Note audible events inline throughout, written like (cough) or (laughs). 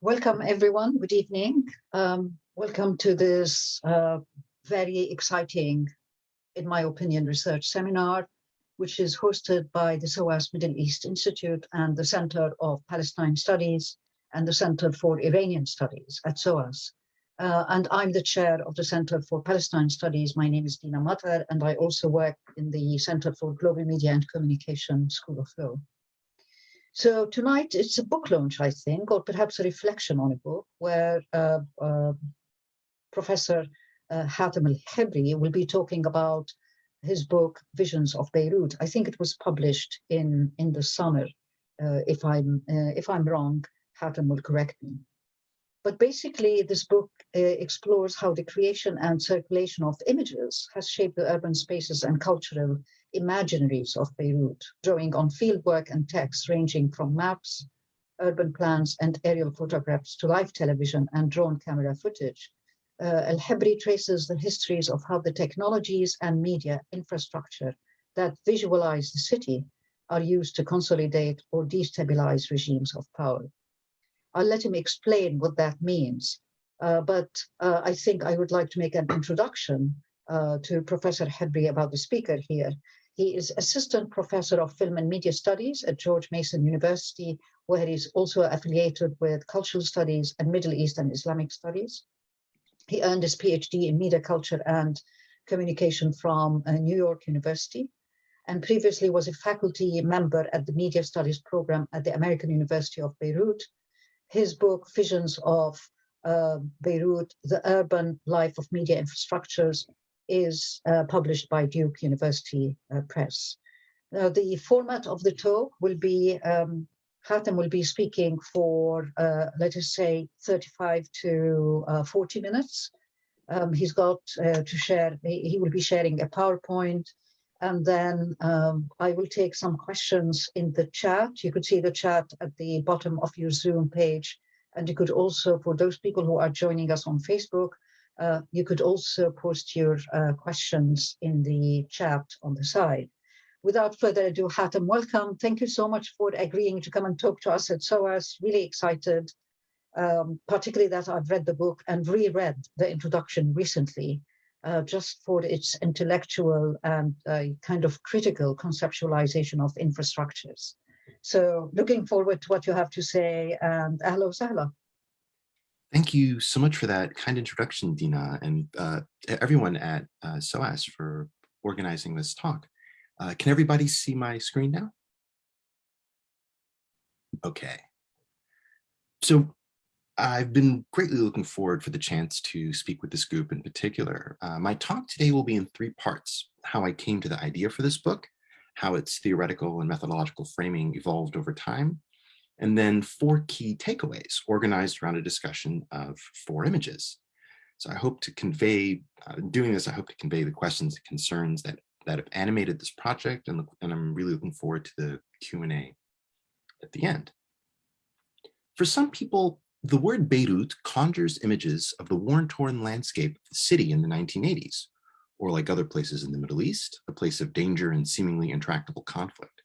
Welcome, everyone. Good evening. Um, welcome to this uh, very exciting, in my opinion, research seminar, which is hosted by the SOAS Middle East Institute and the Center of Palestine Studies and the Center for Iranian Studies at SOAS. Uh, and I'm the chair of the Center for Palestine Studies. My name is Dina Matar, and I also work in the Center for Global Media and Communication School of Law. So tonight it's a book launch, I think, or perhaps a reflection on a book where uh, uh, Professor uh, Hatim al-Hibri will be talking about his book, Visions of Beirut. I think it was published in, in the summer. Uh, if, I'm, uh, if I'm wrong, Hatim will correct me. But basically, this book uh, explores how the creation and circulation of images has shaped the urban spaces and cultural imaginaries of Beirut, drawing on fieldwork and texts ranging from maps, urban plans, and aerial photographs to live television and drone camera footage. Uh, El-Hibri traces the histories of how the technologies and media infrastructure that visualize the city are used to consolidate or destabilize regimes of power. I'll let him explain what that means, uh, but uh, I think I would like to make an introduction uh, to Professor Hibri about the speaker here. He is assistant professor of film and media studies at George Mason University, where he's also affiliated with cultural studies and Middle East and Islamic studies. He earned his PhD in media culture and communication from uh, New York University and previously was a faculty member at the media studies program at the American University of Beirut. His book, Visions of uh, Beirut, The Urban Life of Media Infrastructures, is uh, published by Duke University uh, Press. Now, the format of the talk will be, um, Hatim will be speaking for, uh, let us say, 35 to uh, 40 minutes. Um, he's got uh, to share, he will be sharing a PowerPoint, and then um, I will take some questions in the chat. You could see the chat at the bottom of your Zoom page. And you could also, for those people who are joining us on Facebook, uh, you could also post your uh, questions in the chat on the side. Without further ado, Hatim, welcome. Thank you so much for agreeing to come and talk to us at SOAS. Really excited, um, particularly that I've read the book and reread the introduction recently, uh, just for its intellectual and uh, kind of critical conceptualization of infrastructures. So looking forward to what you have to say and hello, sahla. Thank you so much for that kind introduction, Dina, and uh, everyone at uh, SOAS for organizing this talk. Uh, can everybody see my screen now? Okay. So I've been greatly looking forward for the chance to speak with this group in particular. Uh, my talk today will be in three parts, how I came to the idea for this book, how its theoretical and methodological framing evolved over time, and then four key takeaways organized around a discussion of four images. So I hope to convey, uh, doing this, I hope to convey the questions and concerns that, that have animated this project, and, and I'm really looking forward to the Q&A at the end. For some people, the word Beirut conjures images of the war-torn landscape of the city in the 1980s, or like other places in the Middle East, a place of danger and seemingly intractable conflict.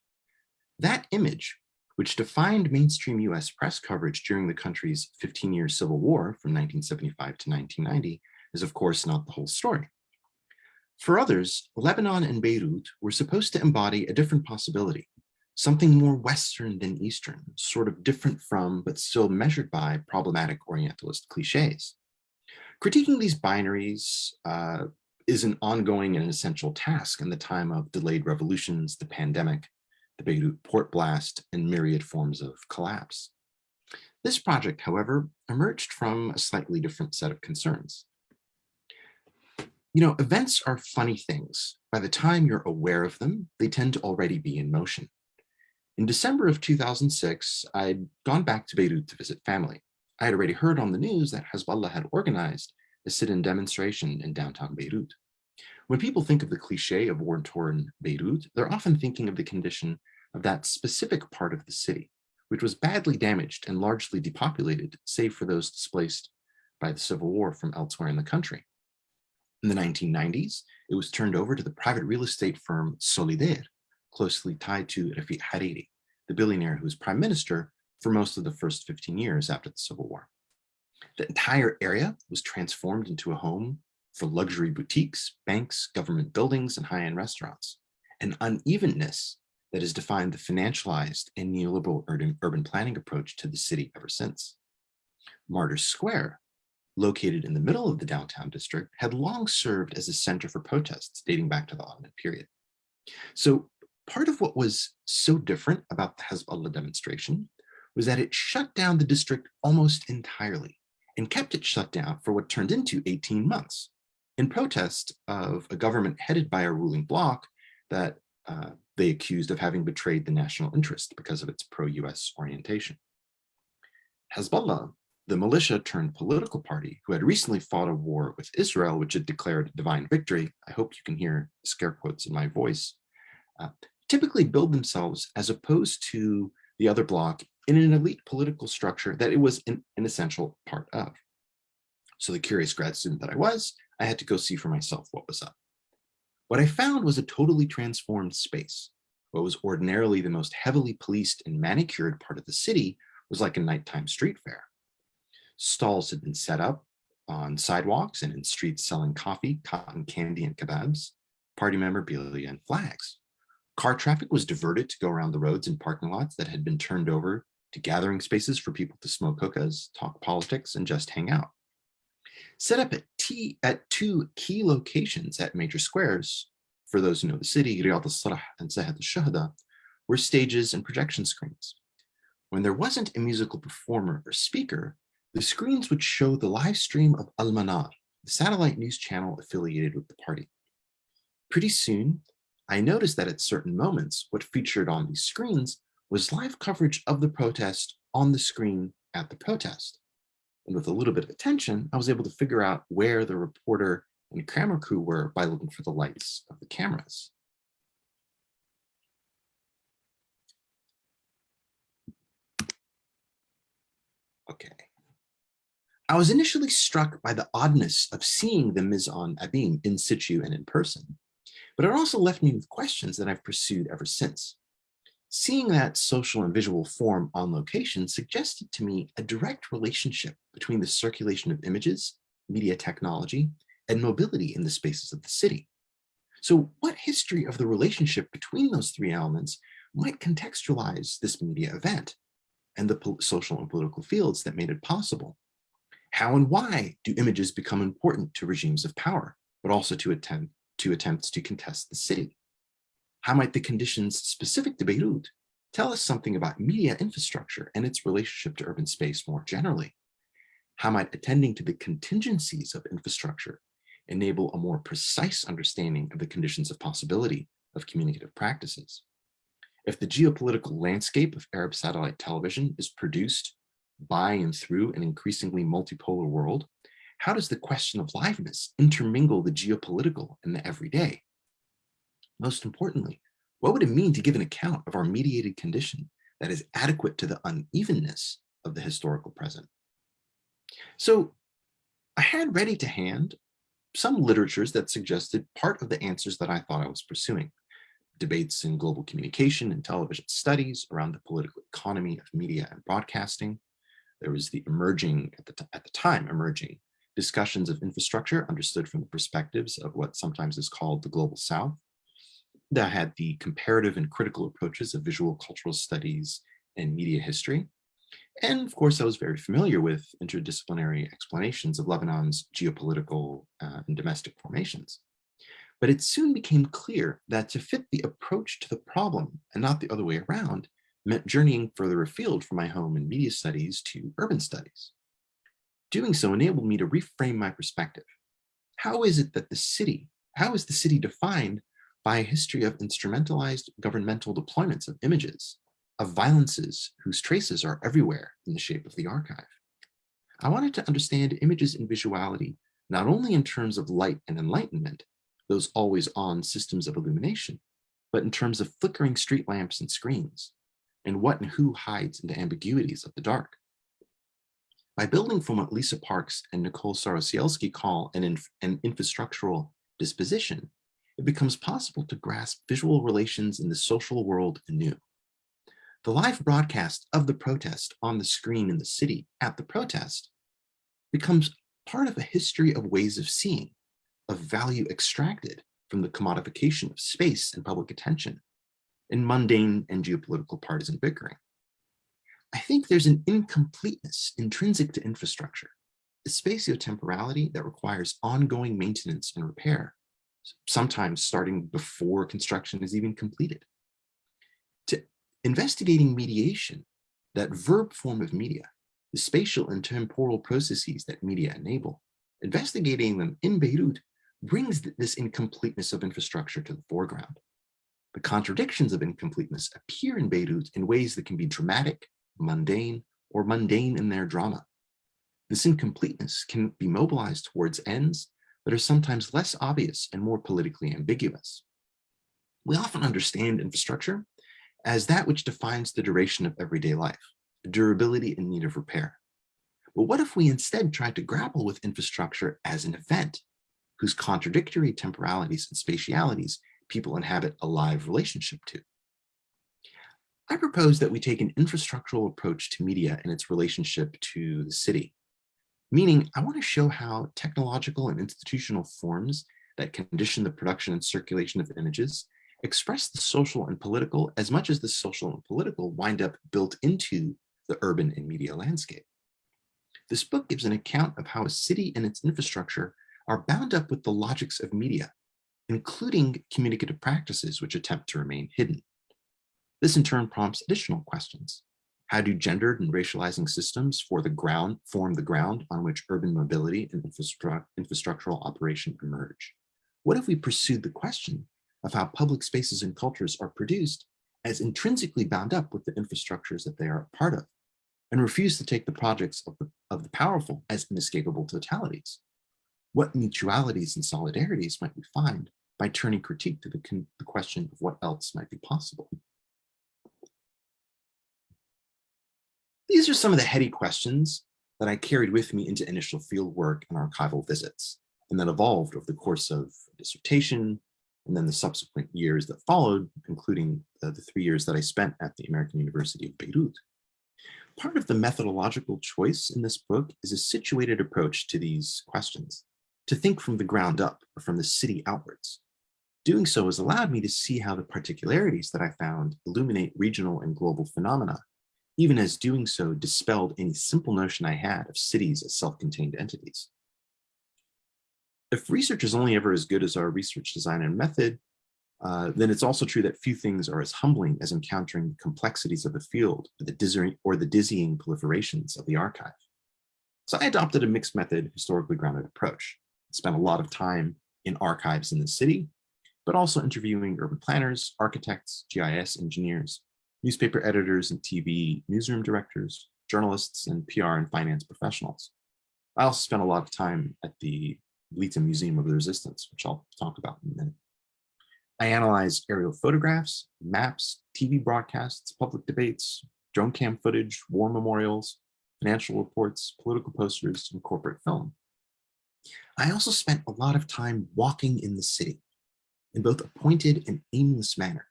That image which defined mainstream US press coverage during the country's 15-year civil war from 1975 to 1990 is of course not the whole story. For others, Lebanon and Beirut were supposed to embody a different possibility, something more Western than Eastern, sort of different from, but still measured by problematic Orientalist cliches. Critiquing these binaries uh, is an ongoing and essential task in the time of delayed revolutions, the pandemic, the Beirut port blast, and myriad forms of collapse. This project, however, emerged from a slightly different set of concerns. You know, events are funny things. By the time you're aware of them, they tend to already be in motion. In December of 2006, I'd gone back to Beirut to visit family. I had already heard on the news that Hezbollah had organized a sit-in demonstration in downtown Beirut. When people think of the cliche of war-torn Beirut, they're often thinking of the condition of that specific part of the city, which was badly damaged and largely depopulated, save for those displaced by the civil war from elsewhere in the country. In the 1990s, it was turned over to the private real estate firm Solidere, closely tied to Rafiq Hariri, the billionaire who was prime minister for most of the first 15 years after the Civil War. The entire area was transformed into a home for luxury boutiques, banks, government buildings, and high-end restaurants. An unevenness that has defined the financialized and neoliberal urban, urban planning approach to the city ever since. Martyrs Square, located in the middle of the downtown district, had long served as a center for protests dating back to the Ottoman period. So part of what was so different about the Hezbollah demonstration was that it shut down the district almost entirely and kept it shut down for what turned into 18 months in protest of a government headed by a ruling bloc that uh, they accused of having betrayed the national interest because of its pro-US orientation. Hezbollah, the militia turned political party who had recently fought a war with Israel, which had declared divine victory, I hope you can hear scare quotes in my voice, uh, typically build themselves as opposed to the other bloc in an elite political structure that it was an, an essential part of. So the curious grad student that I was, I had to go see for myself what was up. What I found was a totally transformed space. What was ordinarily the most heavily policed and manicured part of the city was like a nighttime street fair. Stalls had been set up on sidewalks and in streets selling coffee, cotton candy, and kebabs, party memorabilia, and flags. Car traffic was diverted to go around the roads and parking lots that had been turned over to gathering spaces for people to smoke hookahs, talk politics, and just hang out. Set up at, T, at two key locations at major squares, for those who know the city, Riad al-Solh and Sahat al-Shuhada, were stages and projection screens. When there wasn't a musical performer or speaker, the screens would show the live stream of Al-Manar, the satellite news channel affiliated with the party. Pretty soon, I noticed that at certain moments, what featured on these screens was live coverage of the protest on the screen at the protest. And with a little bit of attention, I was able to figure out where the reporter and camera crew were by looking for the lights of the cameras. Okay. I was initially struck by the oddness of seeing the mise en abyme uh, in situ and in person, but it also left me with questions that I've pursued ever since. Seeing that social and visual form on location suggested to me a direct relationship between the circulation of images, media technology, and mobility in the spaces of the city. So what history of the relationship between those three elements might contextualize this media event and the social and political fields that made it possible? How and why do images become important to regimes of power, but also to attempt to attempts to contest the city? How might the conditions specific to Beirut tell us something about media infrastructure and its relationship to urban space more generally? How might attending to the contingencies of infrastructure enable a more precise understanding of the conditions of possibility of communicative practices? If the geopolitical landscape of Arab satellite television is produced by and through an increasingly multipolar world, how does the question of liveness intermingle the geopolitical and the everyday? Most importantly, what would it mean to give an account of our mediated condition that is adequate to the unevenness of the historical present? So I had ready to hand some literatures that suggested part of the answers that I thought I was pursuing. Debates in global communication and television studies around the political economy of media and broadcasting. There was the emerging, at the, at the time, emerging discussions of infrastructure understood from the perspectives of what sometimes is called the global south that had the comparative and critical approaches of visual cultural studies and media history. And of course, I was very familiar with interdisciplinary explanations of Lebanon's geopolitical uh, and domestic formations. But it soon became clear that to fit the approach to the problem and not the other way around meant journeying further afield from my home in media studies to urban studies. Doing so enabled me to reframe my perspective. How is it that the city, how is the city defined by a history of instrumentalized governmental deployments of images, of violences whose traces are everywhere in the shape of the archive. I wanted to understand images and visuality, not only in terms of light and enlightenment, those always on systems of illumination, but in terms of flickering street lamps and screens, and what and who hides in the ambiguities of the dark. By building from what Lisa Parks and Nicole Starosielski call an, inf an infrastructural disposition, it becomes possible to grasp visual relations in the social world anew. the live broadcast of the protest on the screen in the city at the protest becomes part of a history of ways of seeing, of value extracted from the commodification of space and public attention in mundane and geopolitical partisan bickering. I think there's an incompleteness intrinsic to infrastructure, a spatiotemporality that requires ongoing maintenance and repair, sometimes starting before construction is even completed. To investigating mediation, that verb form of media, the spatial and temporal processes that media enable, investigating them in Beirut brings this incompleteness of infrastructure to the foreground. The contradictions of incompleteness appear in Beirut in ways that can be dramatic, mundane, or mundane in their drama. This incompleteness can be mobilized towards ends that are sometimes less obvious and more politically ambiguous. We often understand infrastructure as that which defines the duration of everyday life, durability in need of repair. But what if we instead tried to grapple with infrastructure as an event whose contradictory temporalities and spatialities people inhabit a live relationship to. I propose that we take an infrastructural approach to media and its relationship to the city. Meaning, I want to show how technological and institutional forms that condition the production and circulation of images express the social and political as much as the social and political wind up built into the urban and media landscape. This book gives an account of how a city and its infrastructure are bound up with the logics of media, including communicative practices which attempt to remain hidden. This in turn prompts additional questions. How do gendered and racializing systems for the ground form the ground on which urban mobility and infrastru infrastructural operation emerge? What if we pursued the question of how public spaces and cultures are produced as intrinsically bound up with the infrastructures that they are a part of, and refuse to take the projects of the, of the powerful as inescapable totalities? What mutualities and solidarities might we find by turning critique to the, the question of what else might be possible? These are some of the heady questions that I carried with me into initial fieldwork and archival visits, and that evolved over the course of dissertation, and then the subsequent years that followed, including uh, the three years that I spent at the American University of Beirut. Part of the methodological choice in this book is a situated approach to these questions to think from the ground up or from the city outwards. Doing so has allowed me to see how the particularities that I found illuminate regional and global phenomena, even as doing so dispelled any simple notion I had of cities as self-contained entities. If research is only ever as good as our research design and method, uh, then it's also true that few things are as humbling as encountering the complexities of the field or the, or the dizzying proliferations of the archive. So I adopted a mixed method, historically grounded approach spent a lot of time in archives in the city, but also interviewing urban planners, architects, GIS engineers, newspaper editors and TV newsroom directors, journalists, and PR and finance professionals. I also spent a lot of time at the Mleeta Museum of the Resistance, which I'll talk about in a minute. I analyzed aerial photographs, maps, TV broadcasts, public debates, drone cam footage, war memorials, financial reports, political posters, and corporate film. I also spent a lot of time walking in the city in both a pointed and aimless manner,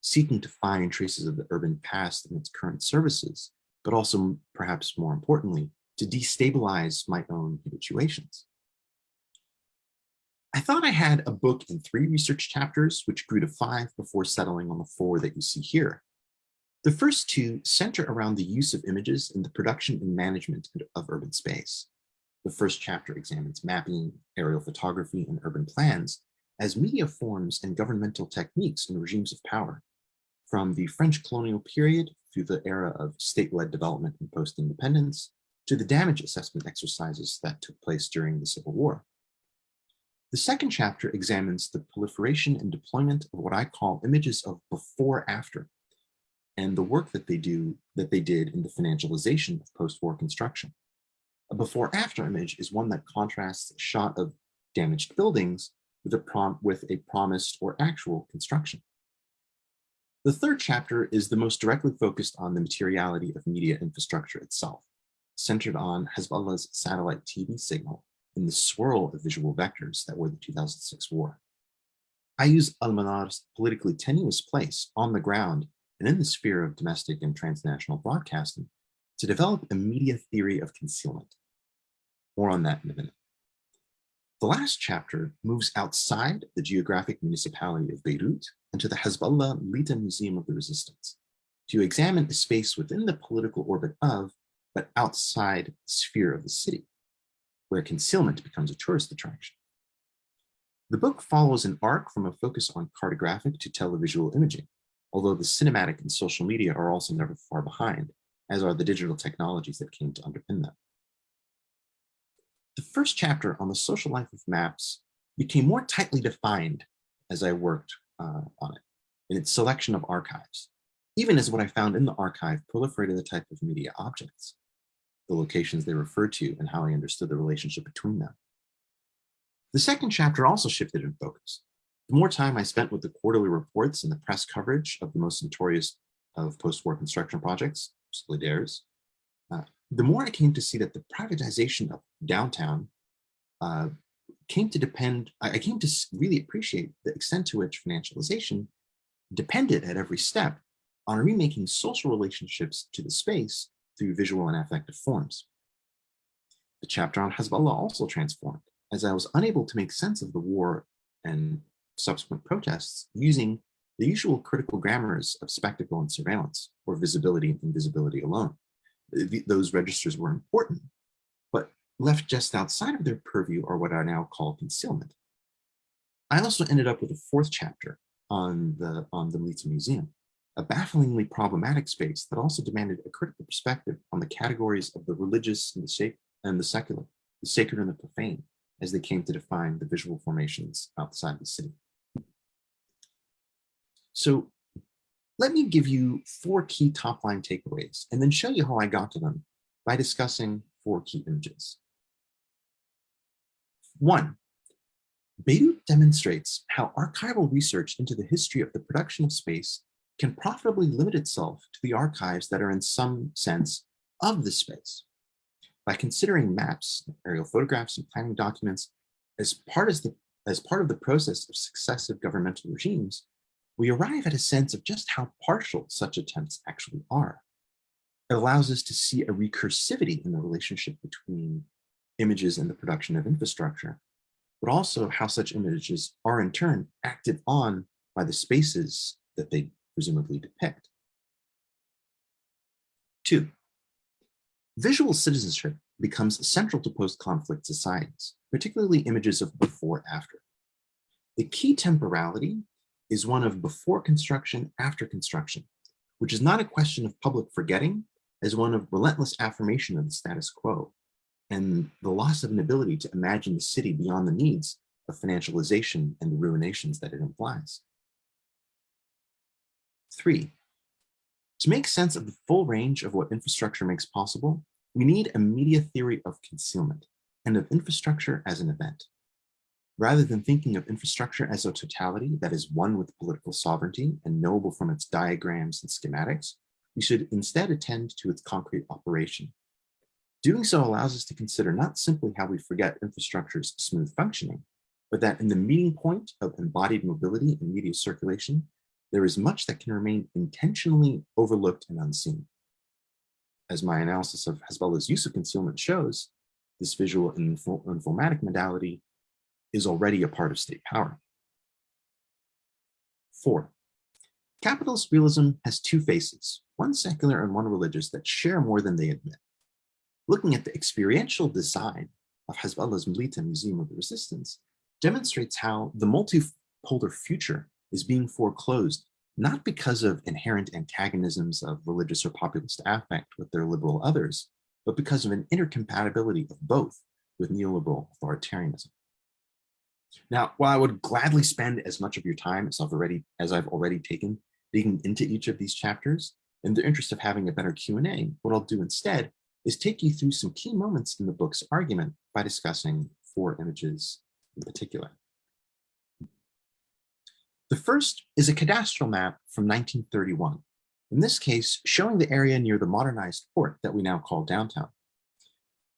seeking to find traces of the urban past and its current services, but also perhaps more importantly, to destabilize my own habituations. I thought I had a book in three research chapters, which grew to five before settling on the four that you see here. The first two center around the use of images in the production and management of urban space. The first chapter examines mapping, aerial photography, and urban plans as media forms and governmental techniques in regimes of power, from the French colonial period through the era of state-led development and post-independence, to the damage assessment exercises that took place during the Civil War. The second chapter examines the proliferation and deployment of what I call images of before after, and the work that they do that they did in the financialization of post-war construction. A before after image is one that contrasts a shot of damaged buildings with a, prom with a promised or actual construction. The third chapter is the most directly focused on the materiality of media infrastructure itself, centered on Hezbollah's satellite TV signal and the swirl of visual vectors that were the 2006 war. I use Al-Manar's politically tenuous place on the ground and in the sphere of domestic and transnational broadcasting to develop a media theory of concealment. More on that in a minute. The last chapter moves outside the geographic municipality of Beirut and to the Hezbollah Mleeta Museum of the Resistance to examine a space within the political orbit of, but outside the sphere of the city, where concealment becomes a tourist attraction. The book follows an arc from a focus on cartographic to televisual imaging, although the cinematic and social media are also never far behind, as are the digital technologies that came to underpin them. The first chapter on the social life of maps became more tightly defined as I worked uh, on it in its selection of archives, even as what I found in the archive proliferated the type of media objects, the locations they referred to and how I understood the relationship between them. The second chapter also shifted in focus. The more time I spent with the quarterly reports and the press coverage of the most notorious of post-war construction projects, Solidere's, the more I came to see that the privatization of downtown uh, came to depend, I came to really appreciate the extent to which financialization depended at every step on remaking social relationships to the space through visual and affective forms. The chapter on Hezbollah also transformed, as I was unable to make sense of the war and subsequent protests using the usual critical grammars of spectacle and surveillance, or visibility and invisibility alone. Those registers were important, but left just outside of their purview are what I now call concealment. I also ended up with a fourth chapter on the, on the Mleeta Museum, a bafflingly problematic space that also demanded a critical perspective on the categories of the religious and the, and the secular, the sacred and the profane, as they came to define the visual formations outside the city. So let me give you four key top line takeaways and then show you how I got to them by discussing four key images. One, Beirut demonstrates how archival research into the history of the production of space can profitably limit itself to the archives that are in some sense of the space. By considering maps, aerial photographs, and planning documents as part, as, the, as part of the process of successive governmental regimes, we arrive at a sense of just how partial such attempts actually are. It allows us to see a recursivity in the relationship between images and the production of infrastructure, but also how such images are in turn acted on by the spaces that they presumably depict. Two, visual citizenship becomes central to post-conflict societies, particularly images of before after. The key temporality is one of before construction, after construction, which is not a question of public forgetting, as one of relentless affirmation of the status quo, and the loss of an ability to imagine the city beyond the needs of financialization and the ruinations that it implies. Three, to make sense of the full range of what infrastructure makes possible, we need a media theory of concealment and of infrastructure as an event. Rather than thinking of infrastructure as a totality that is one with political sovereignty and knowable from its diagrams and schematics, we should instead attend to its concrete operation. Doing so allows us to consider not simply how we forget infrastructure's smooth functioning, but that in the meeting point of embodied mobility and media circulation, there is much that can remain intentionally overlooked and unseen. As my analysis of Hezbollah's use of concealment shows, this visual and informatic modality is already a part of state power. Four, capitalist realism has two faces, one secular and one religious that share more than they admit. Looking at the experiential design of Hezbollah's Mleeta Museum of the Resistance demonstrates how the multipolar future is being foreclosed not because of inherent antagonisms of religious or populist affect with their liberal others, but because of an intercompatibility of both with neoliberal authoritarianism. Now, while I would gladly spend as much of your time as I've already as I've already taken digging into each of these chapters, in the interest of having a better Q&A, what I'll do instead is take you through some key moments in the book's argument by discussing four images in particular. The first is a cadastral map from 1931, in this case showing the area near the modernized port that we now call downtown.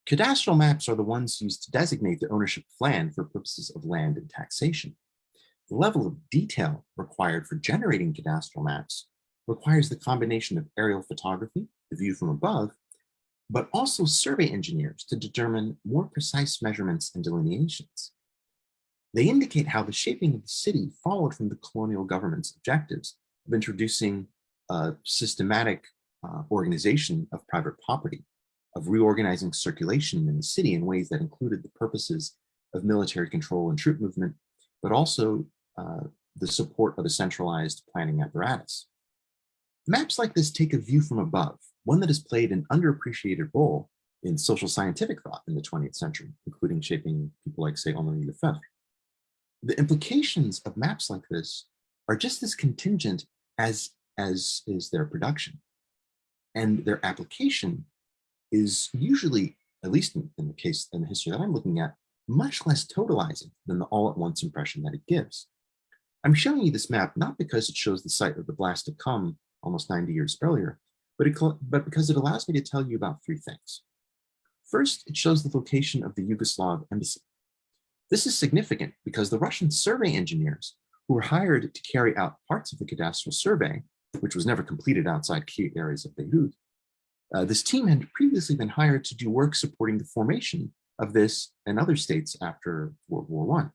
Cadastral maps are the ones used to designate the ownership of land for purposes of land and taxation. The level of detail required for generating cadastral maps requires the combination of aerial photography, the view from above, but also survey engineers to determine more precise measurements and delineations. They indicate how the shaping of the city followed from the colonial government's objectives of introducing a systematic uh, organization of private property, of reorganizing circulation in the city in ways that included the purposes of military control and troop movement, but also uh, the support of a centralized planning apparatus. Maps like this take a view from above, one that has played an underappreciated role in social scientific thought in the 20th century, including shaping people like, say, Henri Lefebvre. The implications of maps like this are just as contingent as, as is their production. And their application is usually, at least in, in the case in the history that I'm looking at, much less totalizing than the all-at-once impression that it gives. I'm showing you this map not because it shows the site of the blast to come almost 90 years earlier, but, it, but because it allows me to tell you about three things. First, it shows the location of the Yugoslav embassy. This is significant because the Russian survey engineers who were hired to carry out parts of the cadastral survey, which was never completed outside key areas of Beirut, uh, this team had previously been hired to do work supporting the formation of this and other states after World War I.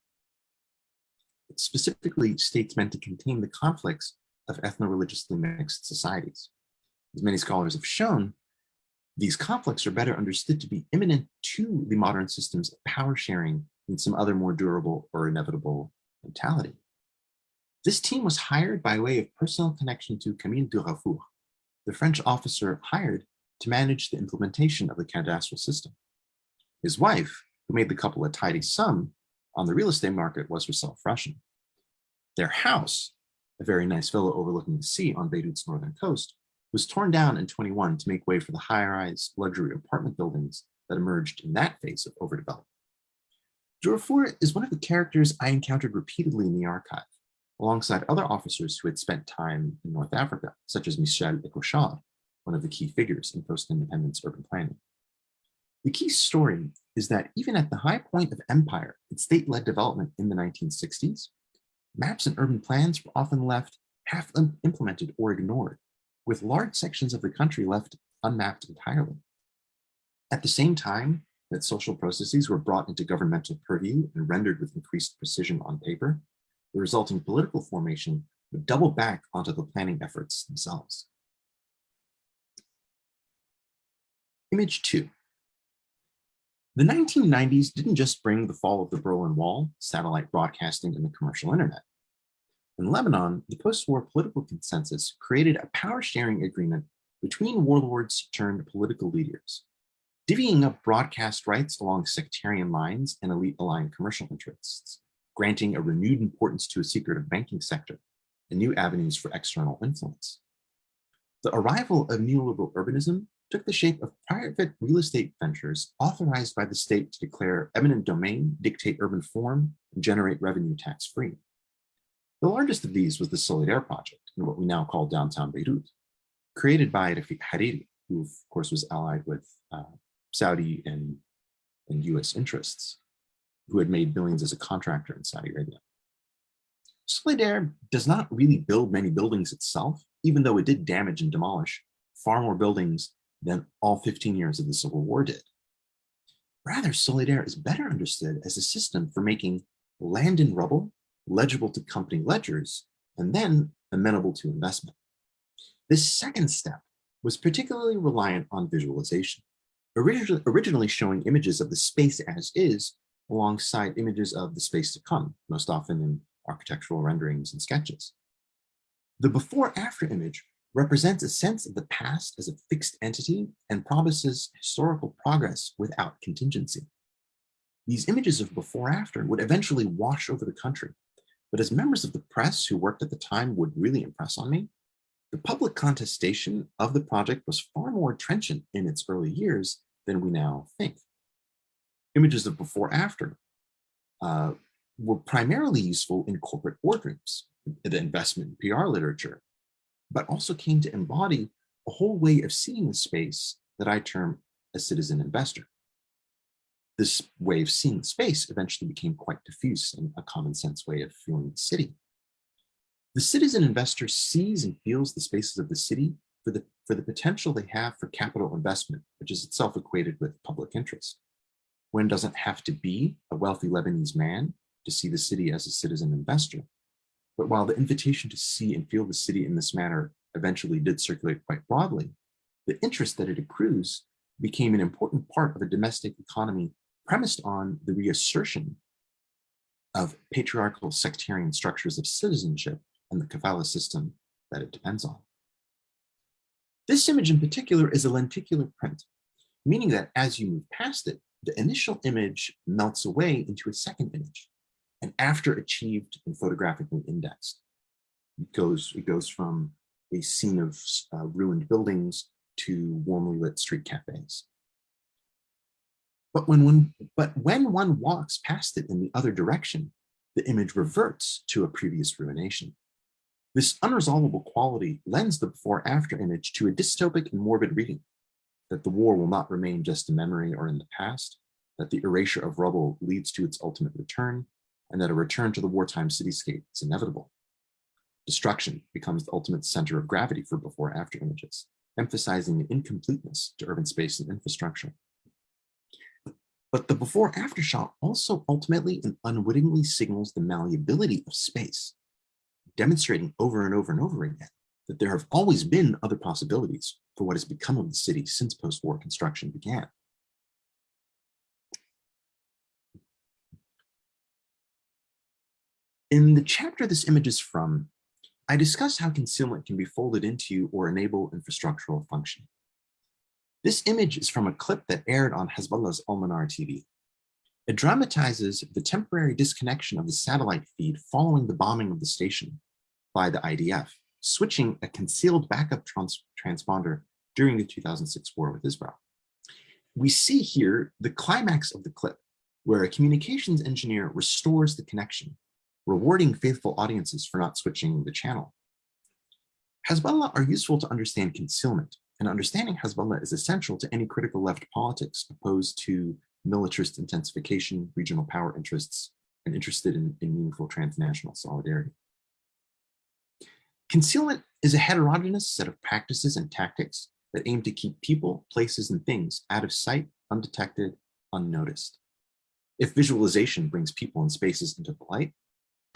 Specifically, states meant to contain the conflicts of ethno-religiously mixed societies. As many scholars have shown, these conflicts are better understood to be imminent to the modern systems of power sharing than some other more durable or inevitable mentality. This team was hired by way of personal connection to Camille Duraffourd, the French officer hired to manage the implementation of the cadastral system. His wife, who made the couple a tidy sum on the real estate market, was herself Russian. Their house, a very nice villa overlooking the sea on Beirut's northern coast, was torn down in 21 to make way for the high-rise luxury apartment buildings that emerged in that phase of overdevelopment. Duraffourd is one of the characters I encountered repeatedly in the archive, alongside other officers who had spent time in North Africa, such as Michel Ecochard, one of the key figures in post-independence urban planning. The key story is that even at the high point of empire and state-led development in the 1960s, maps and urban plans were often left half implemented or ignored, with large sections of the country left unmapped entirely. At the same time that social processes were brought into governmental purview and rendered with increased precision on paper, the resulting political formation would double back onto the planning efforts themselves. Image two. The 1990s didn't just bring the fall of the Berlin Wall, satellite broadcasting, and the commercial internet. In Lebanon, the post-war political consensus created a power-sharing agreement between warlords turned political leaders, divvying up broadcast rights along sectarian lines and elite-aligned commercial interests, granting a renewed importance to a secretive banking sector and new avenues for external influence. The arrival of neoliberal urbanism took the shape of private real estate ventures authorized by the state to declare eminent domain, dictate urban form, and generate revenue tax-free. The largest of these was the Solidere project in what we now call downtown Beirut, created by Rafik Hariri, who of course was allied with uh, Saudi and, and US interests, who had made billions as a contractor in Saudi Arabia. Solidere does not really build many buildings itself, even though it did damage and demolish far more buildings than all 15 years of the Civil War did. Rather, Solidere is better understood as a system for making land and rubble legible to company ledgers, and then amenable to investment. This second step was particularly reliant on visualization, originally, originally showing images of the space as is alongside images of the space to come, most often in architectural renderings and sketches. The before-after image represents a sense of the past as a fixed entity and promises historical progress without contingency. These images of before-after would eventually wash over the country, but as members of the press who worked at the time would really impress on me, the public contestation of the project was far more trenchant in its early years than we now think. Images of before-after uh, were primarily useful in corporate boardrooms, the investment PR literature, but also came to embody a whole way of seeing the space that I term a citizen investor. This way of seeing space eventually became quite diffuse and a common sense way of feeling the city. The citizen investor sees and feels the spaces of the city for the, for the potential they have for capital investment, which is itself equated with public interest. One doesn't have to be a wealthy Lebanese man to see the city as a citizen investor. But while the invitation to see and feel the city in this manner eventually did circulate quite broadly, the interest that it accrues became an important part of a domestic economy premised on the reassertion of patriarchal sectarian structures of citizenship and the kafala system that it depends on. This image in particular is a lenticular print, meaning that as you move past it, the initial image melts away into a second image, and after achieved and photographically indexed. It goes, it goes from a scene of uh, ruined buildings to warmly lit street cafes. But when, one, but when one walks past it in the other direction, the image reverts to a previous ruination. This unresolvable quality lends the before-after image to a dystopic and morbid reading, that the war will not remain just a memory or in the past, that the erasure of rubble leads to its ultimate return, and that a return to the wartime cityscape is inevitable. Destruction becomes the ultimate center of gravity for before-after images, emphasizing an incompleteness to urban space and infrastructure. But the before-after shot also ultimately and unwittingly signals the malleability of space, demonstrating over and over and over again that there have always been other possibilities for what has become of the city since post-war construction began. In the chapter this image is from, I discuss how concealment can be folded into or enable infrastructural function. This image is from a clip that aired on Hezbollah's Al-Manar TV. It dramatizes the temporary disconnection of the satellite feed following the bombing of the station by the IDF, switching a concealed backup trans transponder during the 2006 war with Israel. We see here the climax of the clip, where a communications engineer restores the connection, rewarding faithful audiences for not switching the channel. Hezbollah are useful to understand concealment, and understanding Hezbollah is essential to any critical left politics opposed to militarist intensification, regional power interests, and interested in, in meaningful transnational solidarity. Concealment is a heterogeneous set of practices and tactics that aim to keep people, places, and things out of sight, undetected, unnoticed. If visualization brings people and spaces into the light,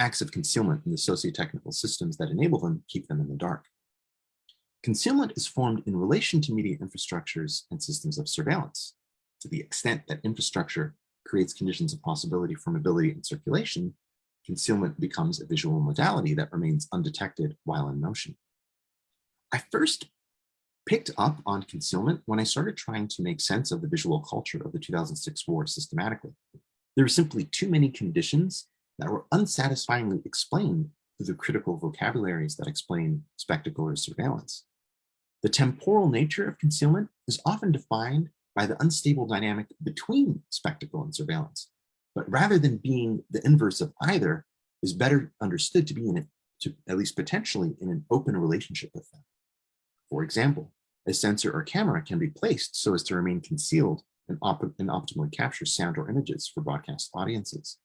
acts of concealment in the socio-technical systems that enable them keep them in the dark. Concealment is formed in relation to media infrastructures and systems of surveillance. To the extent that infrastructure creates conditions of possibility for mobility and circulation, concealment becomes a visual modality that remains undetected while in motion. I first picked up on concealment when I started trying to make sense of the visual culture of the 2006 war systematically. There were simply too many conditions that were unsatisfyingly explained through the critical vocabularies that explain spectacle or surveillance. The temporal nature of concealment is often defined by the unstable dynamic between spectacle and surveillance, but rather than being the inverse of either, is better understood to be in it, to at least potentially in an open relationship with them. For example, a sensor or camera can be placed so as to remain concealed and, op and optimally capture sound or images for broadcast audiences.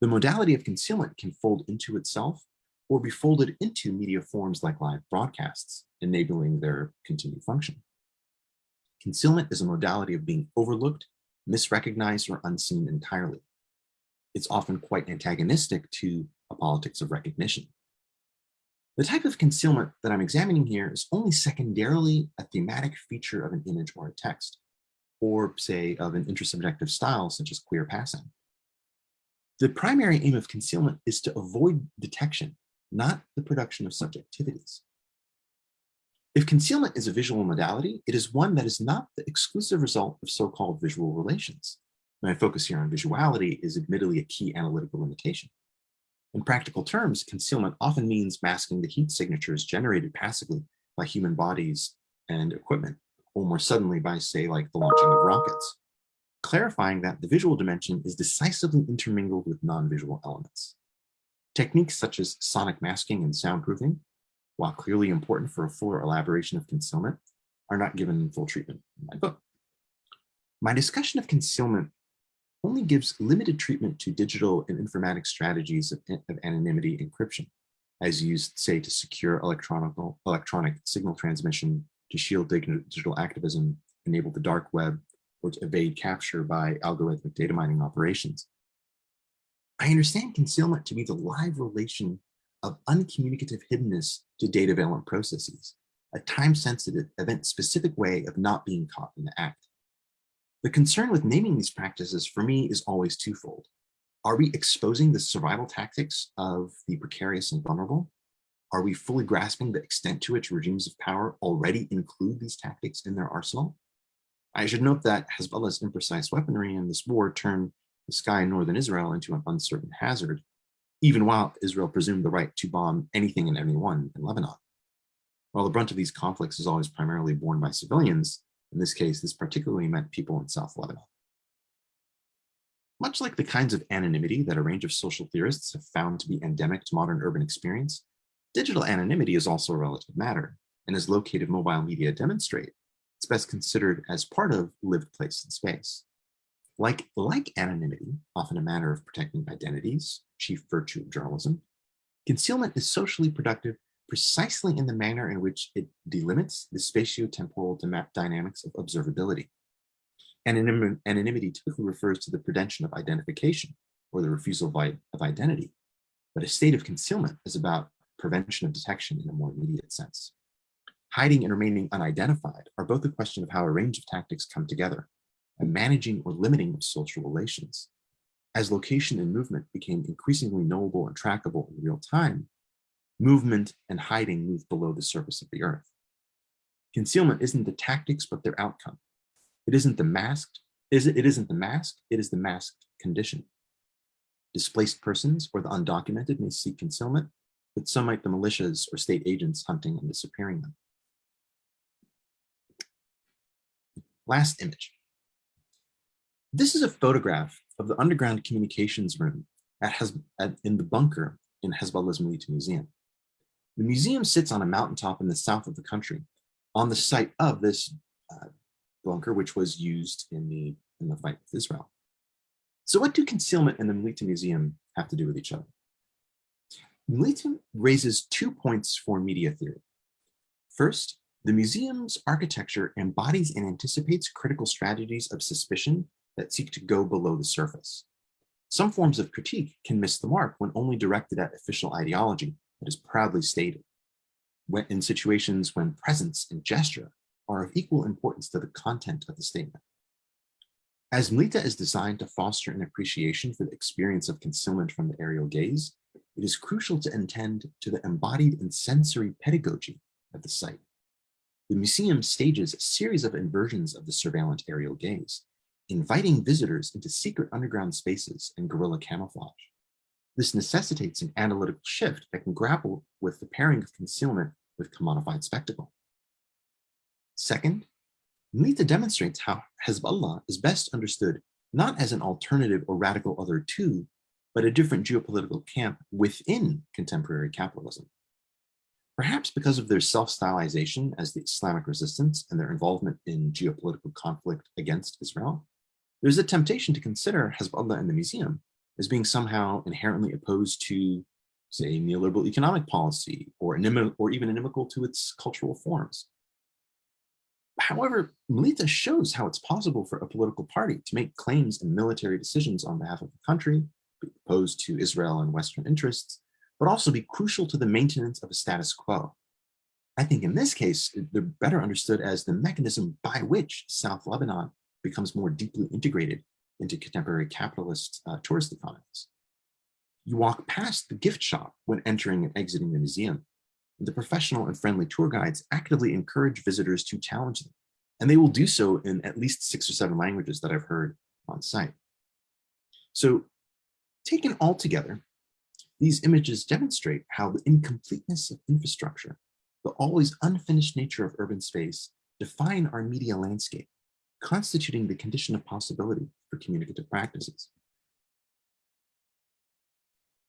The modality of concealment can fold into itself or be folded into media forms like live broadcasts, enabling their continued function. Concealment is a modality of being overlooked, misrecognized, or unseen entirely. It's often quite antagonistic to a politics of recognition. The type of concealment that I'm examining here is only secondarily a thematic feature of an image or a text, or say of an intersubjective style such as queer passing. The primary aim of concealment is to avoid detection, not the production of subjectivities. If concealment is a visual modality, it is one that is not the exclusive result of so-called visual relations. My focus here on visuality is admittedly a key analytical limitation. In practical terms, concealment often means masking the heat signatures generated passively by human bodies and equipment, or more suddenly by, say, like the launching of rockets, clarifying that the visual dimension is decisively intermingled with non-visual elements. Techniques such as sonic masking and soundproofing, while clearly important for a fuller elaboration of concealment, are not given full treatment in my book. My discussion of concealment only gives limited treatment to digital and informatic strategies of, of anonymity encryption, as used, say, to secure electronic signal transmission, to shield digital activism, enable the dark web, to evade capture by algorithmic data mining operations. I understand concealment to be the live relation of uncommunicative hiddenness to data-valent processes, a time-sensitive, event-specific way of not being caught in the act. The concern with naming these practices for me is always twofold. Are we exposing the survival tactics of the precarious and vulnerable? Are we fully grasping the extent to which regimes of power already include these tactics in their arsenal? I should note that Hezbollah's imprecise weaponry in this war turned the sky in northern Israel into an uncertain hazard, even while Israel presumed the right to bomb anything and anyone in Lebanon. While the brunt of these conflicts is always primarily borne by civilians, in this case, this particularly meant people in South Lebanon. Much like the kinds of anonymity that a range of social theorists have found to be endemic to modern urban experience, digital anonymity is also a relative matter, and as located mobile media demonstrate, it's best considered as part of lived place and space. Like, like anonymity, often a matter of protecting identities, chief virtue of journalism, concealment is socially productive precisely in the manner in which it delimits the spatio-temporal dynamics of observability. Anonymity typically refers to the prevention of identification or the refusal of identity, but a state of concealment is about prevention of detection in a more immediate sense. Hiding and remaining unidentified are both a question of how a range of tactics come together and managing or limiting social relations. As location and movement became increasingly knowable and trackable in real time, movement and hiding moved below the surface of the earth. Concealment isn't the tactics, but their outcome. It isn't the masked, is it, it isn't the mask, it is the masked condition. Displaced persons or the undocumented may seek concealment, but so might the militias or state agents hunting and disappearing them. Last image. This is a photograph of the underground communications room at, at in the bunker in Hezbollah's Mleeta Museum. The museum sits on a mountaintop in the south of the country on the site of this uh, bunker, which was used in the, in the fight with Israel. So what do concealment and the Mleeta Museum have to do with each other? Mleeta raises two points for media theory. First, the museum's architecture embodies and anticipates critical strategies of suspicion that seek to go below the surface. Some forms of critique can miss the mark when only directed at official ideology that is proudly stated. When, in situations when presence and gesture are of equal importance to the content of the statement. As Mleeta is designed to foster an appreciation for the experience of concealment from the aerial gaze, it is crucial to attend to the embodied and sensory pedagogy of the site. The museum stages a series of inversions of the surveillant aerial gaze, inviting visitors into secret underground spaces and guerrilla camouflage. This necessitates an analytical shift that can grapple with the pairing of concealment with commodified spectacle. Second, Mleeta demonstrates how Hezbollah is best understood not as an alternative or radical other to, but a different geopolitical camp within contemporary capitalism. Perhaps because of their self-stylization as the Islamic resistance and their involvement in geopolitical conflict against Israel, there's a temptation to consider Hezbollah and the museum as being somehow inherently opposed to, say, neoliberal economic policy or, or even inimical to its cultural forms. However, Mleeta shows how it's possible for a political party to make claims and military decisions on behalf of the country, opposed to Israel and Western interests, but also be crucial to the maintenance of a status quo. I think in this case, they're better understood as the mechanism by which South Lebanon becomes more deeply integrated into contemporary capitalist uh, tourist economies. You walk past the gift shop when entering and exiting the museum. The professional and friendly tour guides actively encourage visitors to challenge them, and they will do so in at least six or seven languages that I've heard on site. So taken all together, these images demonstrate how the incompleteness of infrastructure, the always unfinished nature of urban space define our media landscape constituting the condition of possibility for communicative practices.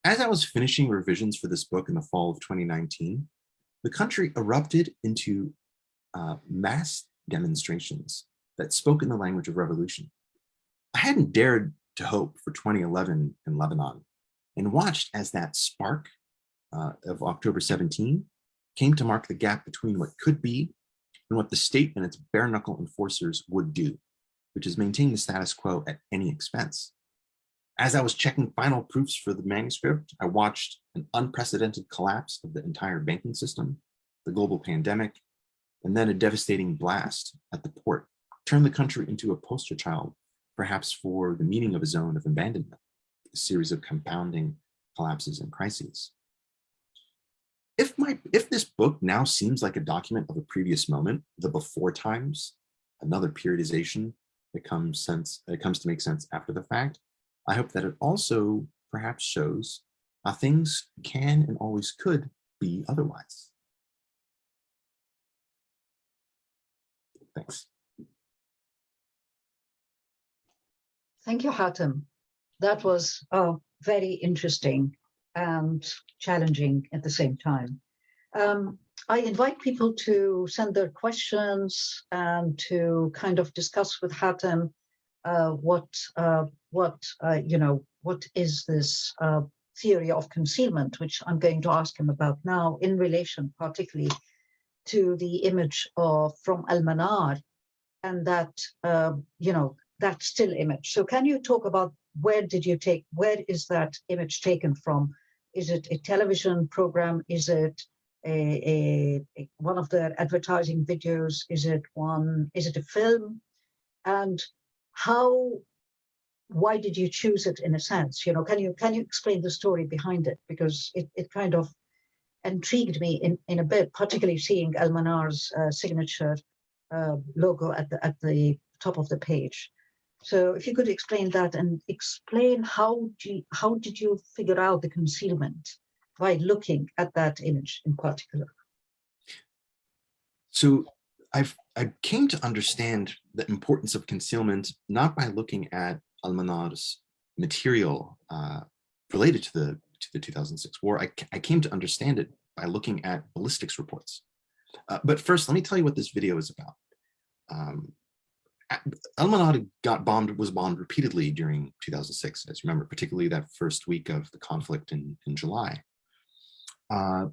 As I was finishing revisions for this book in the fall of 2019, the country erupted into uh, mass demonstrations that spoke in the language of revolution. I hadn't dared to hope for 2011 in Lebanon and watched as that spark uh, of October 17 came to mark the gap between what could be and what the state and its bare knuckle enforcers would do, which is maintain the status quo at any expense. As I was checking final proofs for the manuscript, I watched an unprecedented collapse of the entire banking system, the global pandemic, and then a devastating blast at the port turned the country into a poster child, perhaps for the meaning of a zone of abandonment, series of compounding collapses and crises. If, my, if this book now seems like a document of a previous moment, the before times, another periodization that comes, sense, that comes to make sense after the fact, I hope that it also perhaps shows how things can and always could be otherwise. Thanks. Thank you, Hatim. That was uh, very interesting and challenging at the same time. Um, I invite people to send their questions and to kind of discuss with Hatim uh, what uh, what uh, you know what is this uh, theory of concealment, which I'm going to ask him about now in relation particularly to the image of from Al-Manar and that uh, you know that still image. So can you talk about where did you take where is that image taken from? Is it a television program? Is it a, a, a one of the advertising videos? Is it one? Is it a film? And how? Why did you choose it? In a sense, you know, can you can you explain the story behind it? Because it it kind of intrigued me in in a bit, particularly seeing Al-Manar's uh, signature uh, logo at the at the top of the page. So if you could explain that and explain how you, how did you figure out the concealment by looking at that image in particular? So I've I came to understand the importance of concealment not by looking at Al-Manar's material uh, related to the to the 2006 war. I, I came to understand it by looking at ballistics reports. Uh, but first, let me tell you what this video is about. Um, Al-Manar got bombed, was bombed repeatedly during 2006, as you remember, particularly that first week of the conflict in, in July. Uh,